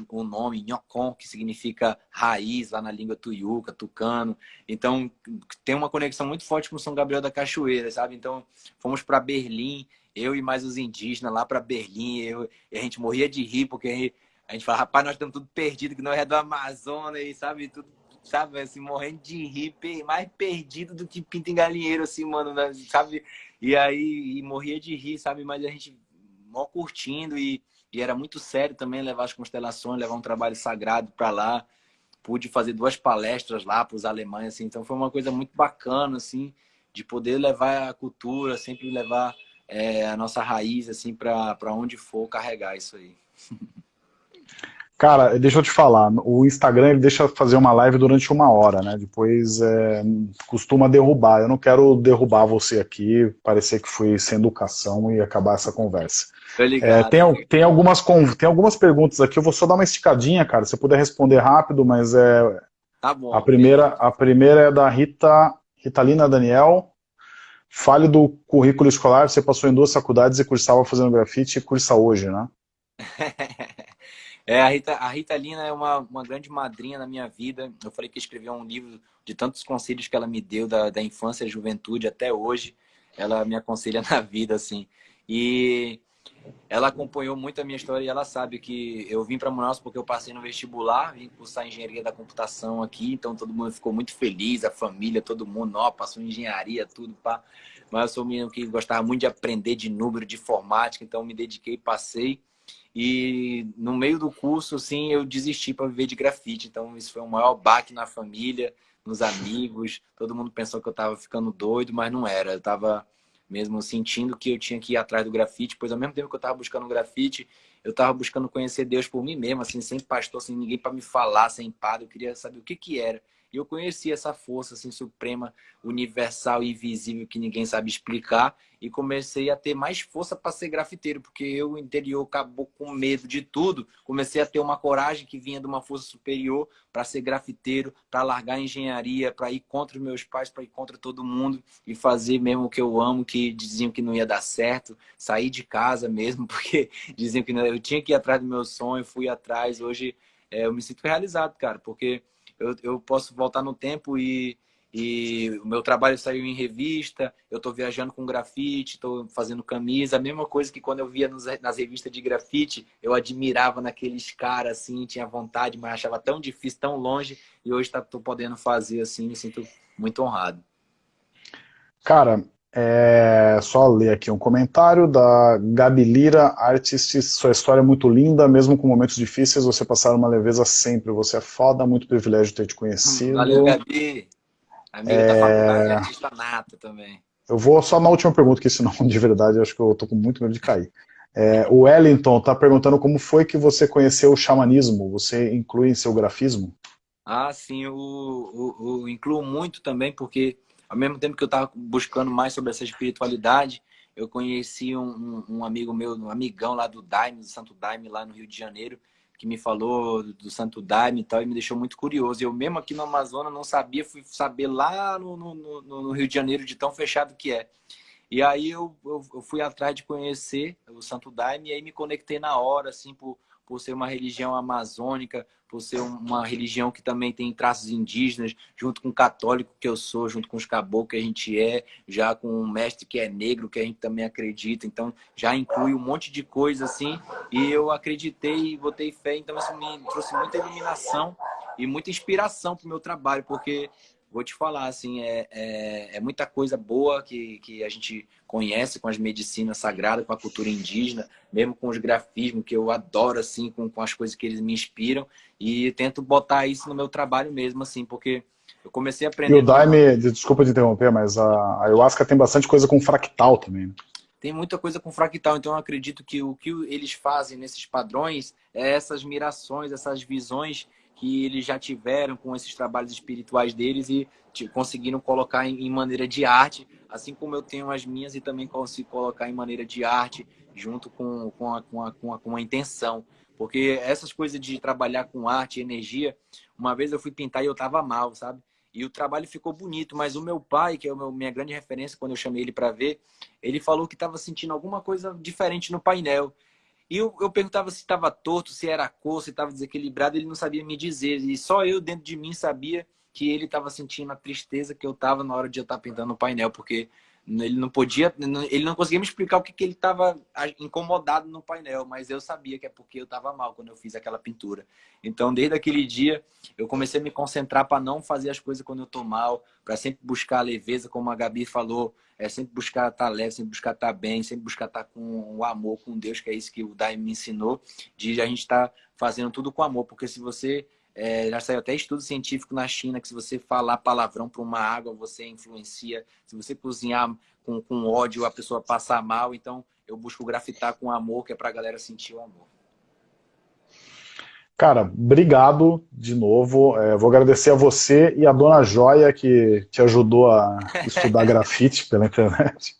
S2: o nome Nhocon, que significa raiz lá na língua tuiuca, tucano. Então, tem uma conexão muito forte com São Gabriel da Cachoeira, sabe? Então, fomos para Berlim, eu e mais os indígenas lá para Berlim, eu, a gente morria de rir, porque a gente, a gente fala, rapaz, nós estamos tudo perdido, que nós é do Amazonas, e sabe, tudo sabe? Assim, morrendo de rir, mais perdido do que pinto em galinheiro, assim, mano, né? sabe? E aí, e morria de rir, sabe? Mas a gente mó curtindo e, e era muito sério também levar as constelações, levar um trabalho sagrado para lá. Pude fazer duas palestras lá para os alemães, assim. Então foi uma coisa muito bacana, assim, de poder levar a cultura, sempre levar é, a nossa raiz, assim, para onde for carregar isso aí. [LAUGHS]
S1: Cara, deixa eu te falar, o Instagram ele deixa fazer uma live durante uma hora, né? Depois é, costuma derrubar. Eu não quero derrubar você aqui, parecer que fui sem educação e acabar essa conversa. É, tem, tem, algumas, tem algumas perguntas aqui, eu vou só dar uma esticadinha, cara. Se puder responder rápido, mas é. Tá bom. A primeira, a primeira é da Rita, Ritalina Daniel. Fale do currículo escolar, você passou em duas faculdades e cursava fazendo grafite e cursa hoje, né? [LAUGHS]
S2: É, a Rita, a Rita Lina é uma, uma grande madrinha na minha vida. Eu falei que escreveu um livro de tantos conselhos que ela me deu da, da infância juventude até hoje. Ela me aconselha [LAUGHS] na vida, assim. E ela acompanhou muito a minha história e ela sabe que eu vim para Manaus porque eu passei no vestibular, vim cursar engenharia da computação aqui, então todo mundo ficou muito feliz, a família, todo mundo, ó, passou engenharia, tudo, pá. Mas eu sou um menino que gostava muito de aprender de número, de informática, então me dediquei, passei. E no meio do curso, assim, eu desisti para viver de grafite. Então, isso foi o maior baque na família, nos amigos. Todo mundo pensou que eu estava ficando doido, mas não era. Eu estava mesmo sentindo que eu tinha que ir atrás do grafite, pois ao mesmo tempo que eu estava buscando grafite, eu estava buscando conhecer Deus por mim mesmo, assim, sem pastor, sem ninguém para me falar, sem padre. Eu queria saber o que que era. E eu conheci essa força assim, suprema, universal e invisível que ninguém sabe explicar. E comecei a ter mais força para ser grafiteiro, porque eu, o interior, acabou com medo de tudo. Comecei a ter uma coragem que vinha de uma força superior para ser grafiteiro, para largar a engenharia, para ir contra os meus pais, para ir contra todo mundo e fazer mesmo o que eu amo, que diziam que não ia dar certo. Sair de casa mesmo, [LAUGHS] porque diziam que não, eu tinha que ir atrás do meu sonho, fui atrás. Hoje é, eu me sinto realizado, cara, porque eu, eu posso voltar no tempo e, e o meu trabalho saiu em revista, eu estou viajando com grafite, estou fazendo camisa, a mesma coisa que quando eu via nos, nas revistas de grafite, eu admirava naqueles caras assim, tinha vontade, mas achava tão difícil, tão longe, e hoje estou tá, podendo fazer assim, me sinto muito honrado.
S1: Cara, é, só ler aqui um comentário da Gabi Lira, Artist, sua história é muito linda, mesmo com momentos difíceis, você passar uma leveza sempre, você é foda, muito privilégio ter te conhecido.
S2: Valeu, Gabi. Amiga é... da faculdade, artista nata também.
S1: Eu vou só na última pergunta, que senão, [LAUGHS] de verdade, eu acho que eu tô com muito medo de cair. É, o Wellington está perguntando como foi que você conheceu o xamanismo, você inclui em seu grafismo?
S2: Ah, sim, eu, eu, eu incluo muito também, porque ao mesmo tempo que eu estava buscando mais sobre essa espiritualidade, eu conheci um, um, amigo meu, um amigão lá do Daime, do Santo Daime, lá no Rio de Janeiro, que me falou do Santo Daime e tal, e me deixou muito curioso. Eu mesmo aqui no Amazonas não sabia, fui saber lá no, no, no, Rio de Janeiro de tão fechado que é. E aí eu, eu, eu, fui atrás de conhecer o Santo Daime e aí me conectei na hora, assim, por, por ser uma religião amazônica, por ser uma religião que também tem traços indígenas, junto com o católico que eu sou, junto com os caboclos que a gente é, já com um mestre que é negro, que a gente também acredita. Então, já inclui um monte de coisa assim. E eu acreditei e botei fé. Então, isso me trouxe muita iluminação e muita inspiração para o meu trabalho, porque vou te falar, assim, é, é, é, muita coisa boa que, que a gente conhece com as medicinas sagradas, com a cultura indígena, mesmo com os grafismos, que eu adoro, assim, com, com as coisas que eles me inspiram, e tento botar isso no meu trabalho mesmo, assim, porque eu comecei a aprender...
S1: E o Daime, desculpa te interromper, mas a ayahuasca tem bastante coisa com fractal também, né?
S2: Tem muita coisa com fractal, então eu acredito que o que eles fazem nesses padrões é essas mirações, essas visões que eles já tiveram com esses trabalhos espirituais deles e conseguiram colocar em, maneira de arte, assim como eu tenho as minhas e também consigo colocar em maneira de arte junto com, com, a, com, a, com, a, com a intenção. Porque essas coisas de trabalhar com arte e energia, uma vez eu fui pintar e eu tava mal, sabe? E o trabalho ficou bonito, mas o meu pai, que é a minha grande referência quando eu chamei ele para ver, ele falou que estava sentindo alguma coisa diferente no painel. E eu, eu perguntava se estava torto, se era cor, se estava desequilibrado, ele não sabia me dizer. E só eu dentro de mim sabia que ele estava sentindo a tristeza que eu estava na hora de eu estar pintando o painel, porque ele não podia, ele não conseguia me explicar o que, que ele estava incomodado no painel, mas eu sabia que é porque eu estava mal quando eu fiz aquela pintura. Então, desde aquele dia, eu comecei a me concentrar para não fazer as coisas quando eu estou mal, para sempre buscar a leveza, como a Gabi falou, é sempre buscar estar tá leve, sempre buscar estar tá bem, sempre buscar estar tá com o amor, com Deus, que é isso que o Dai me ensinou, de a gente estar tá fazendo tudo com amor, porque se você é, já saiu até estudo científico na China que se você falar palavrão para uma água, você influencia. Se você cozinhar com, com ódio, a pessoa passa mal. Então, eu busco grafitar com amor, que é para a galera sentir o amor.
S1: Cara, obrigado de novo. É, vou agradecer a você e a dona Joia que te ajudou a [LAUGHS] estudar grafite pela internet.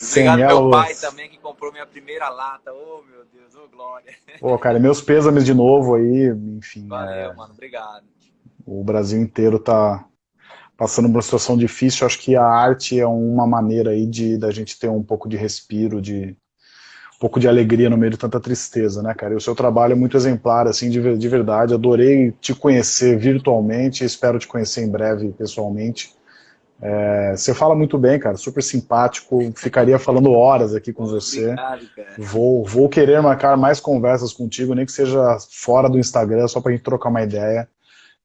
S2: Obrigado meu pai também que comprou minha primeira lata. Oh, meu Deus, oh, glória.
S1: Pô, cara, meus pêsames de novo aí, enfim.
S2: Valeu, é... mano, obrigado.
S1: O Brasil inteiro tá passando por uma situação difícil. Acho que a arte é uma maneira aí de da gente ter um pouco de respiro, de um pouco de alegria no meio de tanta tristeza, né, cara? E o seu trabalho é muito exemplar, assim, de, de verdade. Adorei te conhecer virtualmente, espero te conhecer em breve pessoalmente. É, você fala muito bem, cara, super simpático, ficaria falando horas aqui com você. Obrigado, vou, vou querer marcar mais conversas contigo, nem que seja fora do Instagram, só pra gente trocar uma ideia.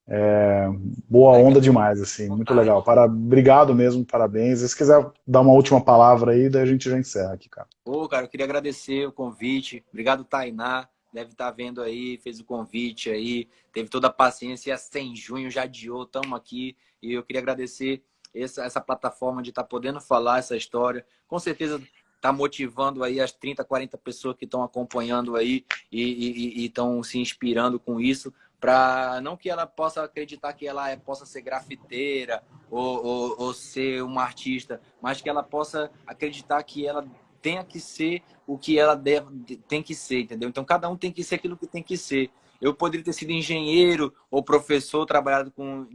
S1: É, boa onda demais, assim, muito legal. Para, obrigado mesmo, parabéns. E se quiser dar uma última palavra aí, daí a gente já encerra aqui, cara.
S2: Pô, cara, eu queria agradecer o convite. Obrigado, Tainá. Deve estar vendo aí, fez o convite aí, teve toda a paciência, 100 junho já adiou, estamos aqui. E eu queria agradecer essa, essa plataforma de estar tá podendo falar essa história. Com certeza está motivando aí as 30, 40 pessoas que estão acompanhando aí e estão se inspirando com isso, para não que ela possa acreditar que ela é, possa ser grafiteira ou, ou, ou, ser uma artista, mas que ela possa acreditar que ela tenha que ser o que ela deve, tem que ser, entendeu? Então cada um tem que ser aquilo que tem que ser. Eu poderia ter sido engenheiro ou professor, trabalhado com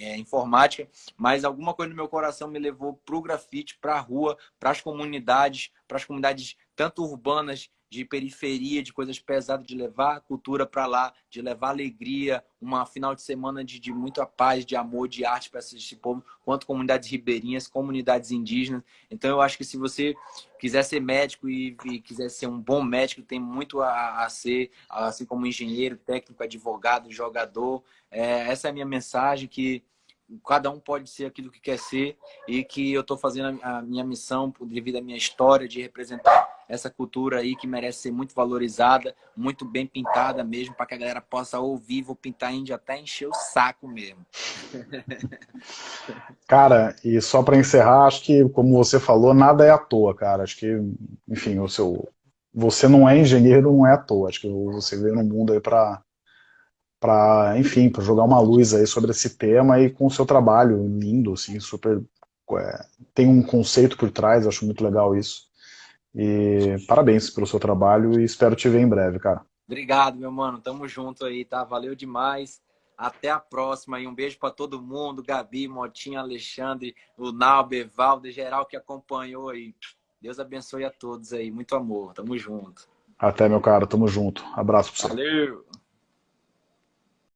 S2: é, informática, mas alguma coisa no meu coração me levou para o grafite, para a rua, para as comunidades, para as comunidades tanto urbanas de periferia, de coisas pesadas, de levar a cultura para lá, de levar alegria, uma final de semana de, de muita paz, de amor, de arte para esse povo, quanto comunidades ribeirinhas, comunidades indígenas. Então eu acho que se você quiser ser médico e, e quiser ser um bom médico, tem muito a, a, ser, assim como engenheiro, técnico, advogado, jogador. É, essa é a minha mensagem que cada um pode ser aquilo que quer ser e que eu estou fazendo a minha missão devido à minha história de representar essa cultura aí que merece ser muito valorizada, muito bem pintada mesmo, para que a galera possa ouvir, vou pintar índio até encher o saco mesmo.
S1: Cara, e só para encerrar, acho que, como você falou, nada é à toa, cara. Acho que, enfim, o seu, você não é engenheiro, não é à toa. Acho que você veio no mundo aí para para, enfim, para jogar uma luz aí sobre esse tema e com o seu trabalho lindo, assim, super é, tem um conceito por trás, acho muito legal isso. E parabéns pelo seu trabalho e espero te ver em breve, cara.
S2: Obrigado, meu mano. Tamo junto aí, tá? Valeu demais. Até a próxima e um beijo para todo mundo, Gabi, Motinha, Alexandre, o Nauber, Valde, geral que acompanhou aí. Deus abençoe a todos aí. Muito amor. Tamo junto.
S1: Até, meu cara. Tamo junto. Abraço pra você.
S2: Valeu!